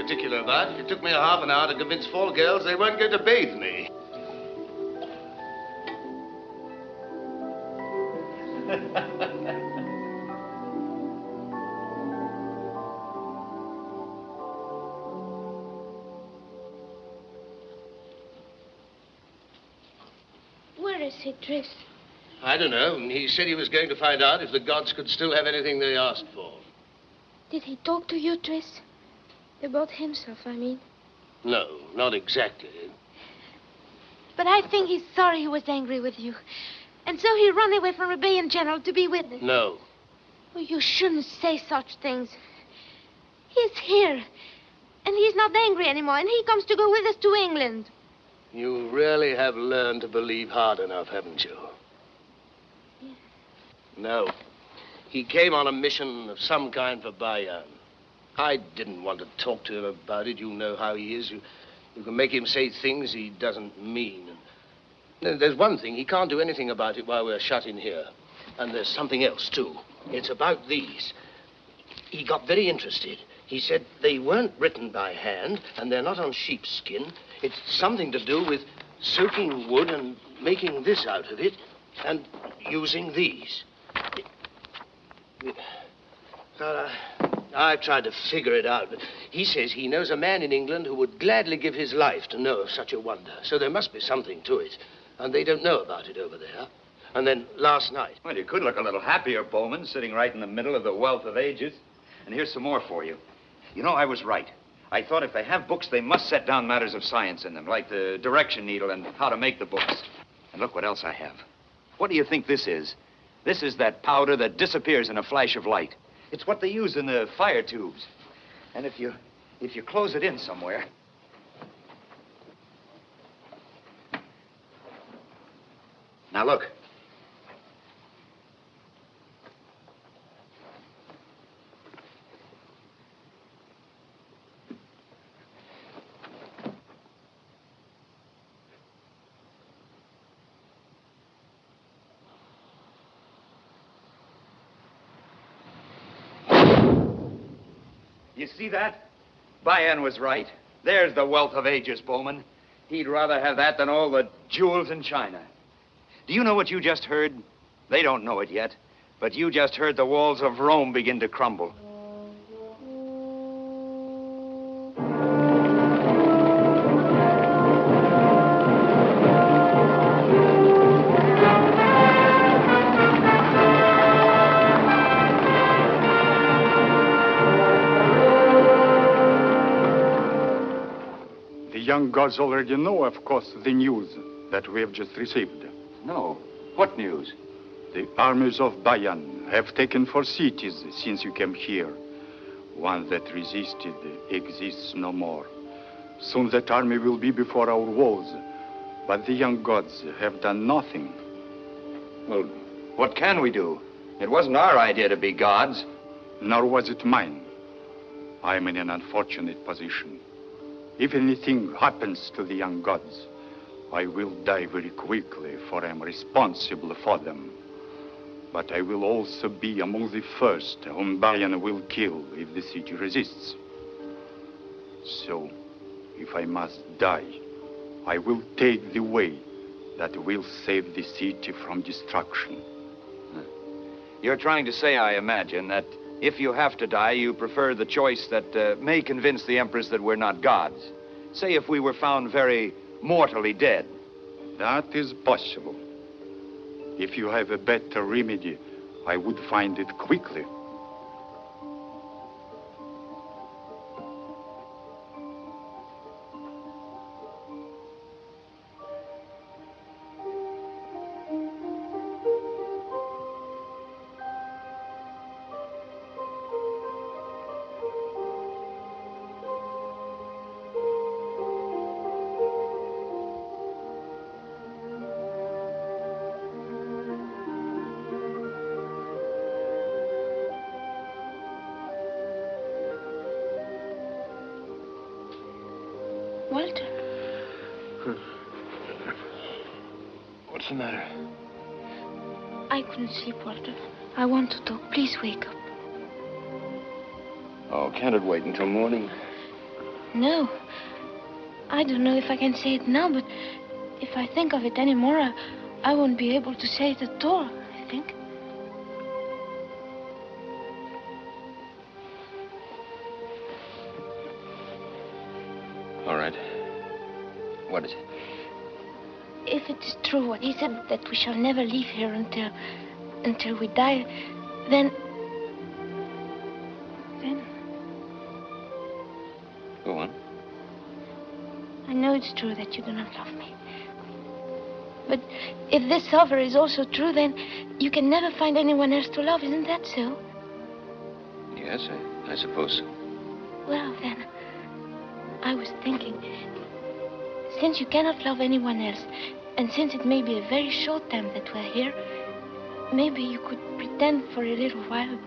Particular about. It took me a half an hour to convince four girls they weren't going to bathe me. Where is he, Tris? I don't know. He said he was going to find out if the gods could still have anything they asked for. Did he talk to you, Tris? About himself, I mean. No, not exactly. But I think he's sorry he was angry with you. And so he ran away from Rebellion General to be with us. No. Oh, you shouldn't say such things. He's here. And he's not angry anymore. And he comes to go with us to England. You really have learned to believe hard enough, haven't you? Yes. No. He came on a mission of some kind for Bayan. I didn't want to talk to him about it. You know how he is. You, You can make him say things he doesn't mean. There's one thing, he can't do anything about it while we're shut in here. And there's something else, too. It's about these. He got very interested. He said they weren't written by hand, and they're not on sheepskin. It's something to do with soaking wood and making this out of it, and using these. Well, I, I've tried to figure it out, but he says he knows a man in England who would gladly give his life to know of such a wonder. So there must be something to it. And they don't know about it over there. And then last night. Well, you could look a little happier, Bowman, sitting right in the middle of the wealth of ages. And here's some more for you. You know, I was right. I thought if they have books, they must set down matters of science in them, like the direction needle and how to make the books. And look what else I have. What do you think this is? This is that powder that disappears in a flash of light. It's what they use in the fire tubes. And if you if you close it in somewhere. Now look. You see that? Bayan was right. There's the wealth of ages, Bowman. He'd rather have that than all the jewels in China. Do you know what you just heard? They don't know it yet, but you just heard the walls of Rome begin to crumble. Gods already know, of course, the news that we have just received. No. What news? The armies of Bayan have taken four cities since you came here. One that resisted exists no more. Soon that army will be before our walls. But the young gods have done nothing. Well, what can we do? It wasn't our idea to be gods. Nor was it mine. I am in an unfortunate position. If anything happens to the young gods, I will die very quickly, for I am responsible for them. But I will also be among the first whom Bayan will kill if the city resists. So, if I must die, I will take the way that will save the city from destruction. Hmm. You're trying to say, I imagine, that if you have to die, you prefer the choice that uh, may convince the Empress that we're not gods. Say if we were found very mortally dead. That is possible. If you have a better remedy, I would find it quickly. If I can say it now, but if I think of it anymore, I, I won't be able to say it at all, I think. All right. What is it? If it is true what he said, that we shall never leave here until until we die, then it's true that you do not love me. But if this offer is also true, then you can never find anyone else to love, isn't that so? Yes, I, I suppose so. Well, then, I was thinking, since you cannot love anyone else, and since it may be a very short time that we're here, maybe you could pretend for a little while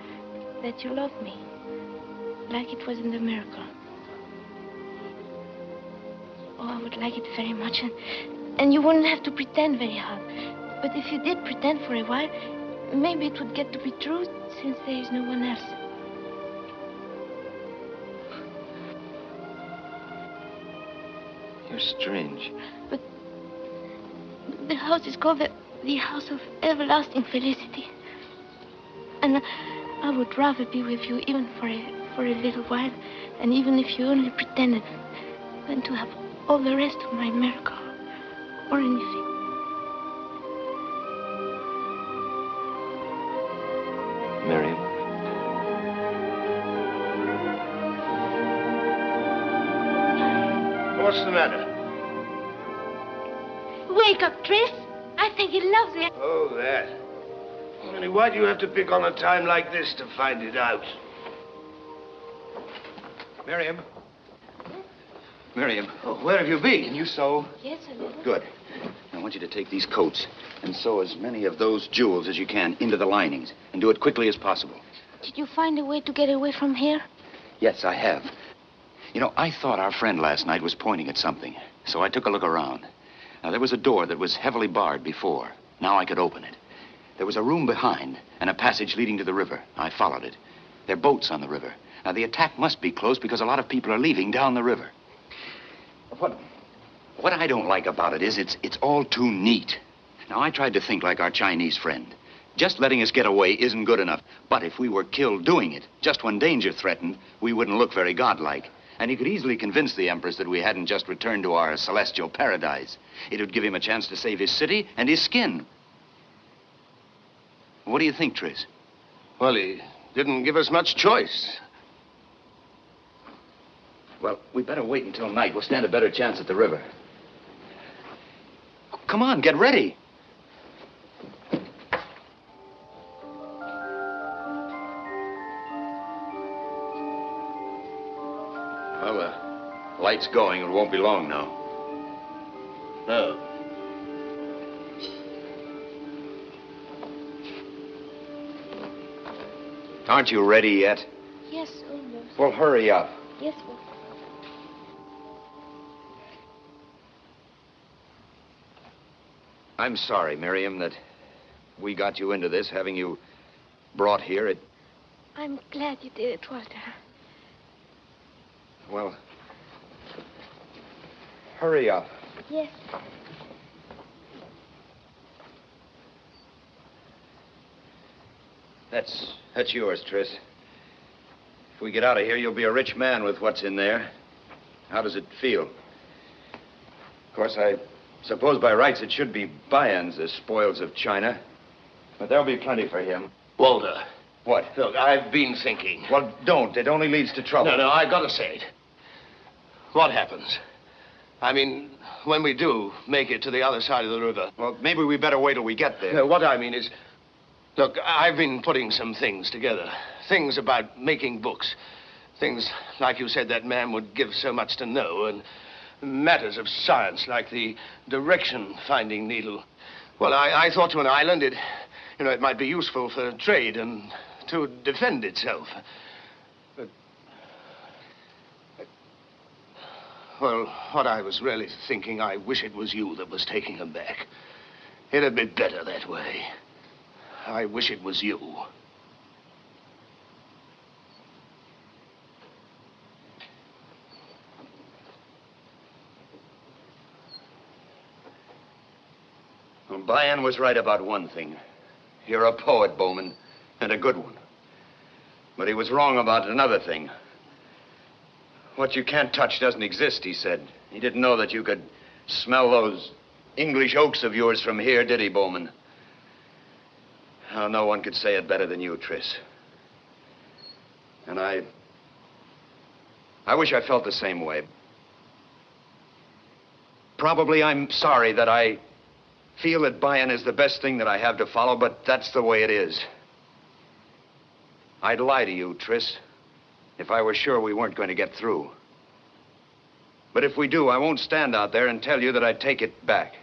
that you love me, like it was in the miracle. Oh, I would like it very much. And, and you wouldn't have to pretend very hard. But if you did pretend for a while, maybe it would get to be true since there is no one else. You're strange. But the house is called the, the House of Everlasting Felicity. And I would rather be with you even for a, for a little while, and even if you only pretended, than to have all the rest of my miracle or anything. Miriam. What's the matter? Wake up, Tris. I think he loves me. Oh, that. Only why do you have to pick on a time like this to find it out? Miriam. Miriam. Oh, where have you been? Can you sew? Yes, a little. Good. I want you to take these coats and sew as many of those jewels as you can into the linings and do it quickly as possible. Did you find a way to get away from here? Yes, I have. You know, I thought our friend last night was pointing at something, so I took a look around. Now, there was a door that was heavily barred before. Now I could open it. There was a room behind and a passage leading to the river. I followed it. There are boats on the river. Now, the attack must be close because a lot of people are leaving down the river. What, what I don't like about it is it's, it's all too neat. Now, I tried to think like our Chinese friend. Just letting us get away isn't good enough. But if we were killed doing it, just when danger threatened, we wouldn't look very godlike. And he could easily convince the Empress that we hadn't just returned to our celestial paradise. It would give him a chance to save his city and his skin. What do you think, Tris? Well, he didn't give us much choice. Well, we better wait until night. We'll stand a better chance at the river. Come on, get ready. Well, the light's going. It won't be long now. No. Aren't you ready yet? Yes, almost. Well, hurry up. Yes, well. I'm sorry, Miriam, that we got you into this, having you brought here. It, I'm glad you did it, Walter. well, hurry up. Yes. That's that's yours, Tris. If we get out of here, you'll be a rich man with what's in there. How does it feel? Of course, I suppose by rights it should be Bayan's, the spoils of China. But there'll be plenty for him. Walter. What? Look, I've been thinking. Well, don't. It only leads to trouble. No, no, I've gotta say it. What happens? I mean, when we do make it to the other side of the river. Well, maybe we better wait till we get there. No, what I mean is, look, I've been putting some things together. Things about making books. Things, like you said, that man would give so much to know. And matters of science, like the direction-finding needle. Well, I, I thought to an island, it, you know, it might be useful for trade and to defend itself. But, well, what I was really thinking, I wish it was you that was taking them back. It'd be better that way. I wish it was you. Bayan was right about one thing. You're a poet, Bowman, and a good one. But he was wrong about another thing. What you can't touch doesn't exist, he said. He didn't know that you could smell those English oaks of yours from here, did he, Bowman? Oh, no one could say it better than you, Tris. And I. I wish I felt the same way. Probably I'm sorry that I feel that Bayan is the best thing that I have to follow, but that's the way it is. I'd lie to you, Tris, if I were sure we weren't going to get through. But if we do, I won't stand out there and tell you that I'd take it back.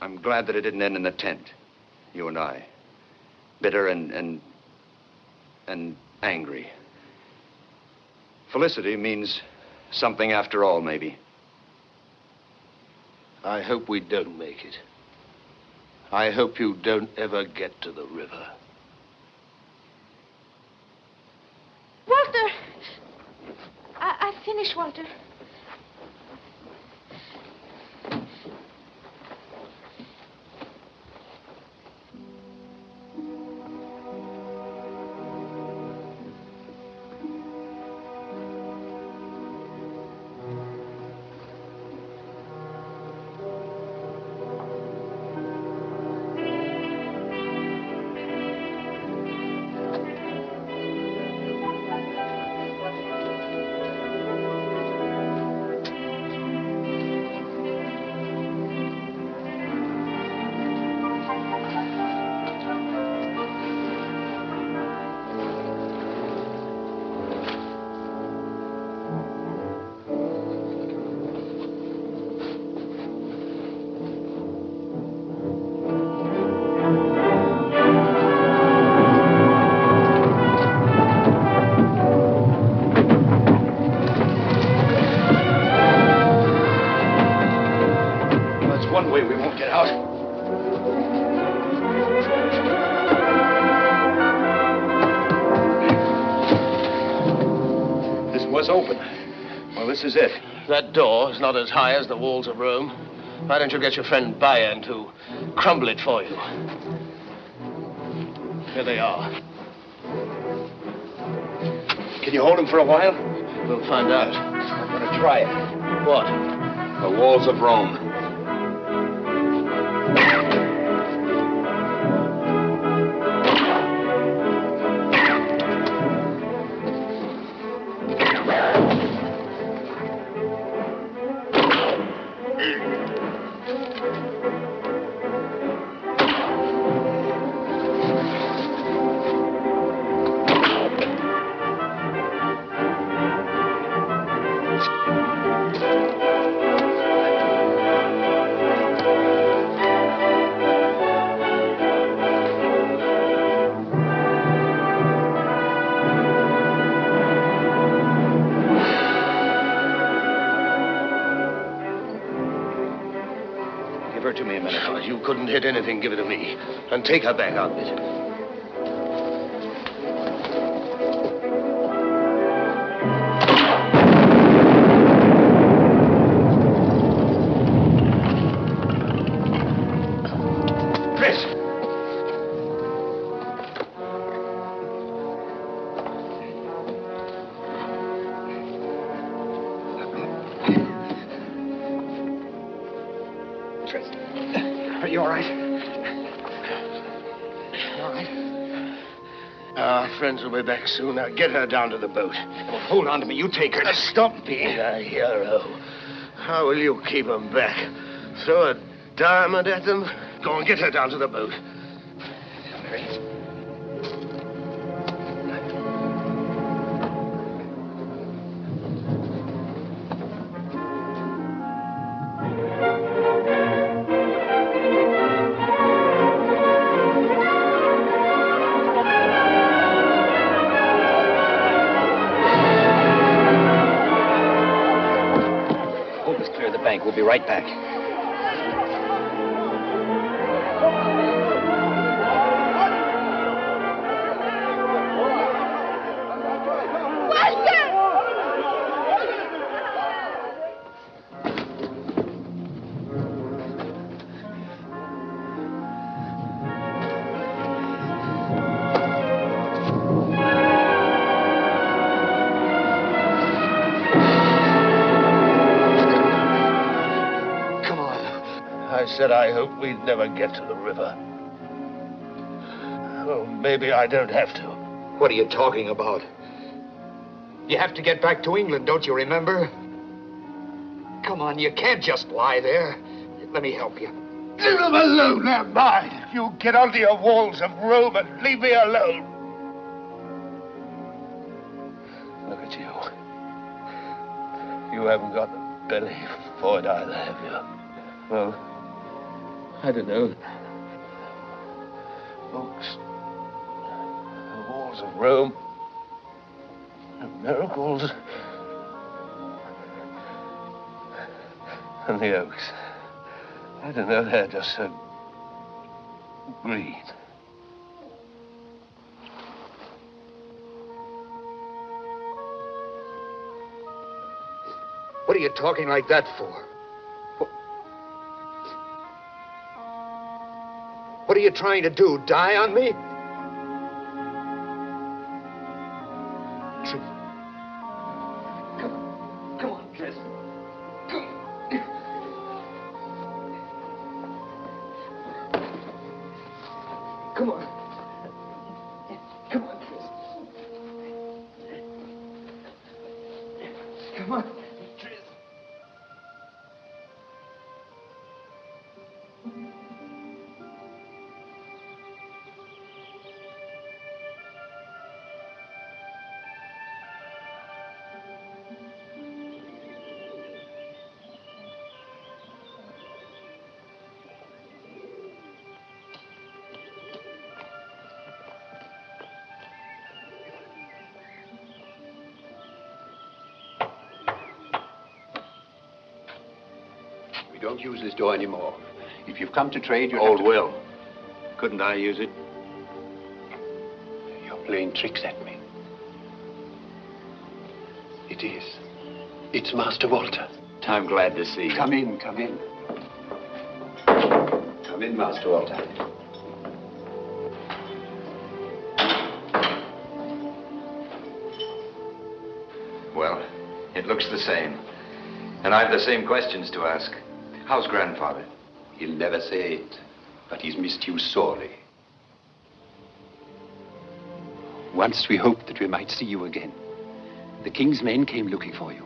I'm glad that it didn't end in the tent, you and I. Bitter and, and, and angry. Felicity means Something after all, maybe. I hope we don't make it. I hope you don't ever get to the river. Walter! I, I finished, Walter. Door is not as high as the walls of Rome. Why don't you get your friend Bayan to crumble it for you? Here they are. Can you hold him for a while? We'll find out. I'm going to try it. What? The walls of Rome. Anything. Give it to me. And take her back out of back soon. Now get her down to the boat. Well, hold on to me. You take her. Now, stop being a hero. How will you keep them back? Throw a diamond at them? Go on, get her down to the boat. Said I hope we'd never get to the river. Oh, maybe I don't have to. What are you talking about? You have to get back to England, don't you remember? Come on, you can't just lie there. Let me help you. Leave them alone, they're mine. You get onto your walls of Rome and leave me alone. Look at you. You haven't got the belly for it either, have you? Well, I don't know. Folks, the walls of Rome, the miracles, And the oaks. I don't know, they're just so green. What are you talking like that for? What are you trying to do? Die on me? We don't use this door anymore. If you've come to trade, you Old Will. Couldn't I use it? You're playing tricks at me. It is. It's Master Walter. I'm glad to see you. Come in, come in. Come in, Master Walter. Well, it looks the same. And I've the same questions to ask. How's grandfather? He'll never say it, but he's missed you sorely. Once we hoped that we might see you again. The king's men came looking for you.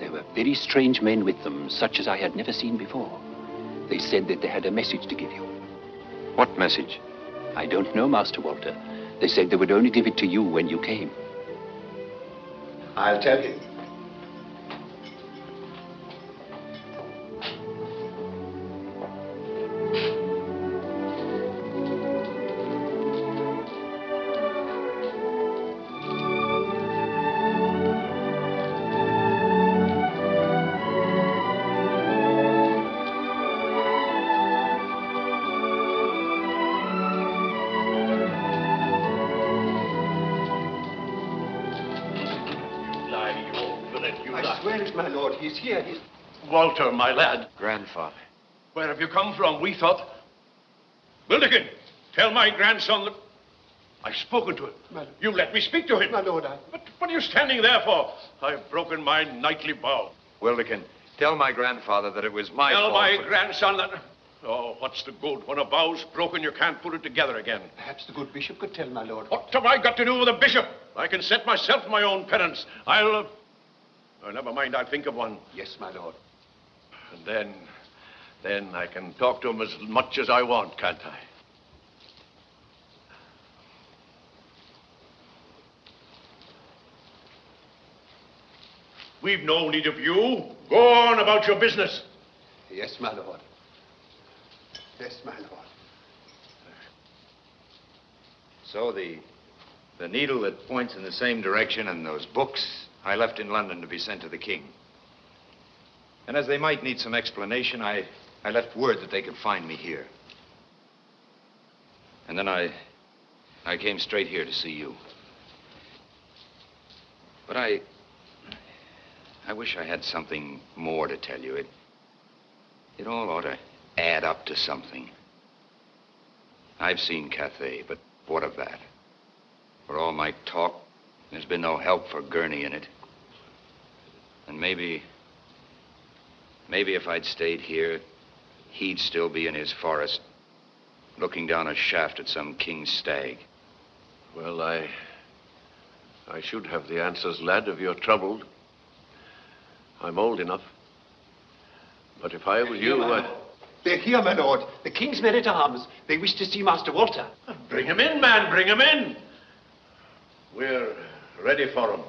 There were very strange men with them, such as I had never seen before. They said that they had a message to give you. What message? I don't know, Master Walter. They said they would only give it to you when you came. I'll tell you. We thought. Wilderkin, tell my grandson that I've spoken to him. You let me speak to him. My lord, I... But what are you standing there for? I've broken my knightly vow. Wilderkin, tell my grandfather that it was my tell fault. my grandson that... Oh, what's the good? When a vow's broken, you can't put it together again. Perhaps the good bishop could tell, my lord. What have I got to do with a bishop? I can set myself my own penance. I'll... Uh... oh, never mind, I'll think of one. Yes, my lord. And then... Then I can talk to him as much as I want, can't I? We've no need of you. Go on about your business. Yes, my lord. Yes, my lord. So the, the needle that points in the same direction and those books I left in London to be sent to the king. And as they might need some explanation, I, I left word that they could find me here. And then I, I came straight here to see you. But I, I wish I had something more to tell you. It, it all ought to add up to something. I've seen Cathay, but what of that? For all my talk, there's been no help for Gurney in it. And maybe, maybe if I'd stayed here, he'd still be in his forest, looking down a shaft at some king's stag. Well, I... I should have the answers, lad, if you're troubled. I'm old enough. But if I were you, I'd... They're here, my lord. The king's men at arms. They wish to see Master Walter. Bring him in, man, bring him in. We're ready for him.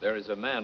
There is a man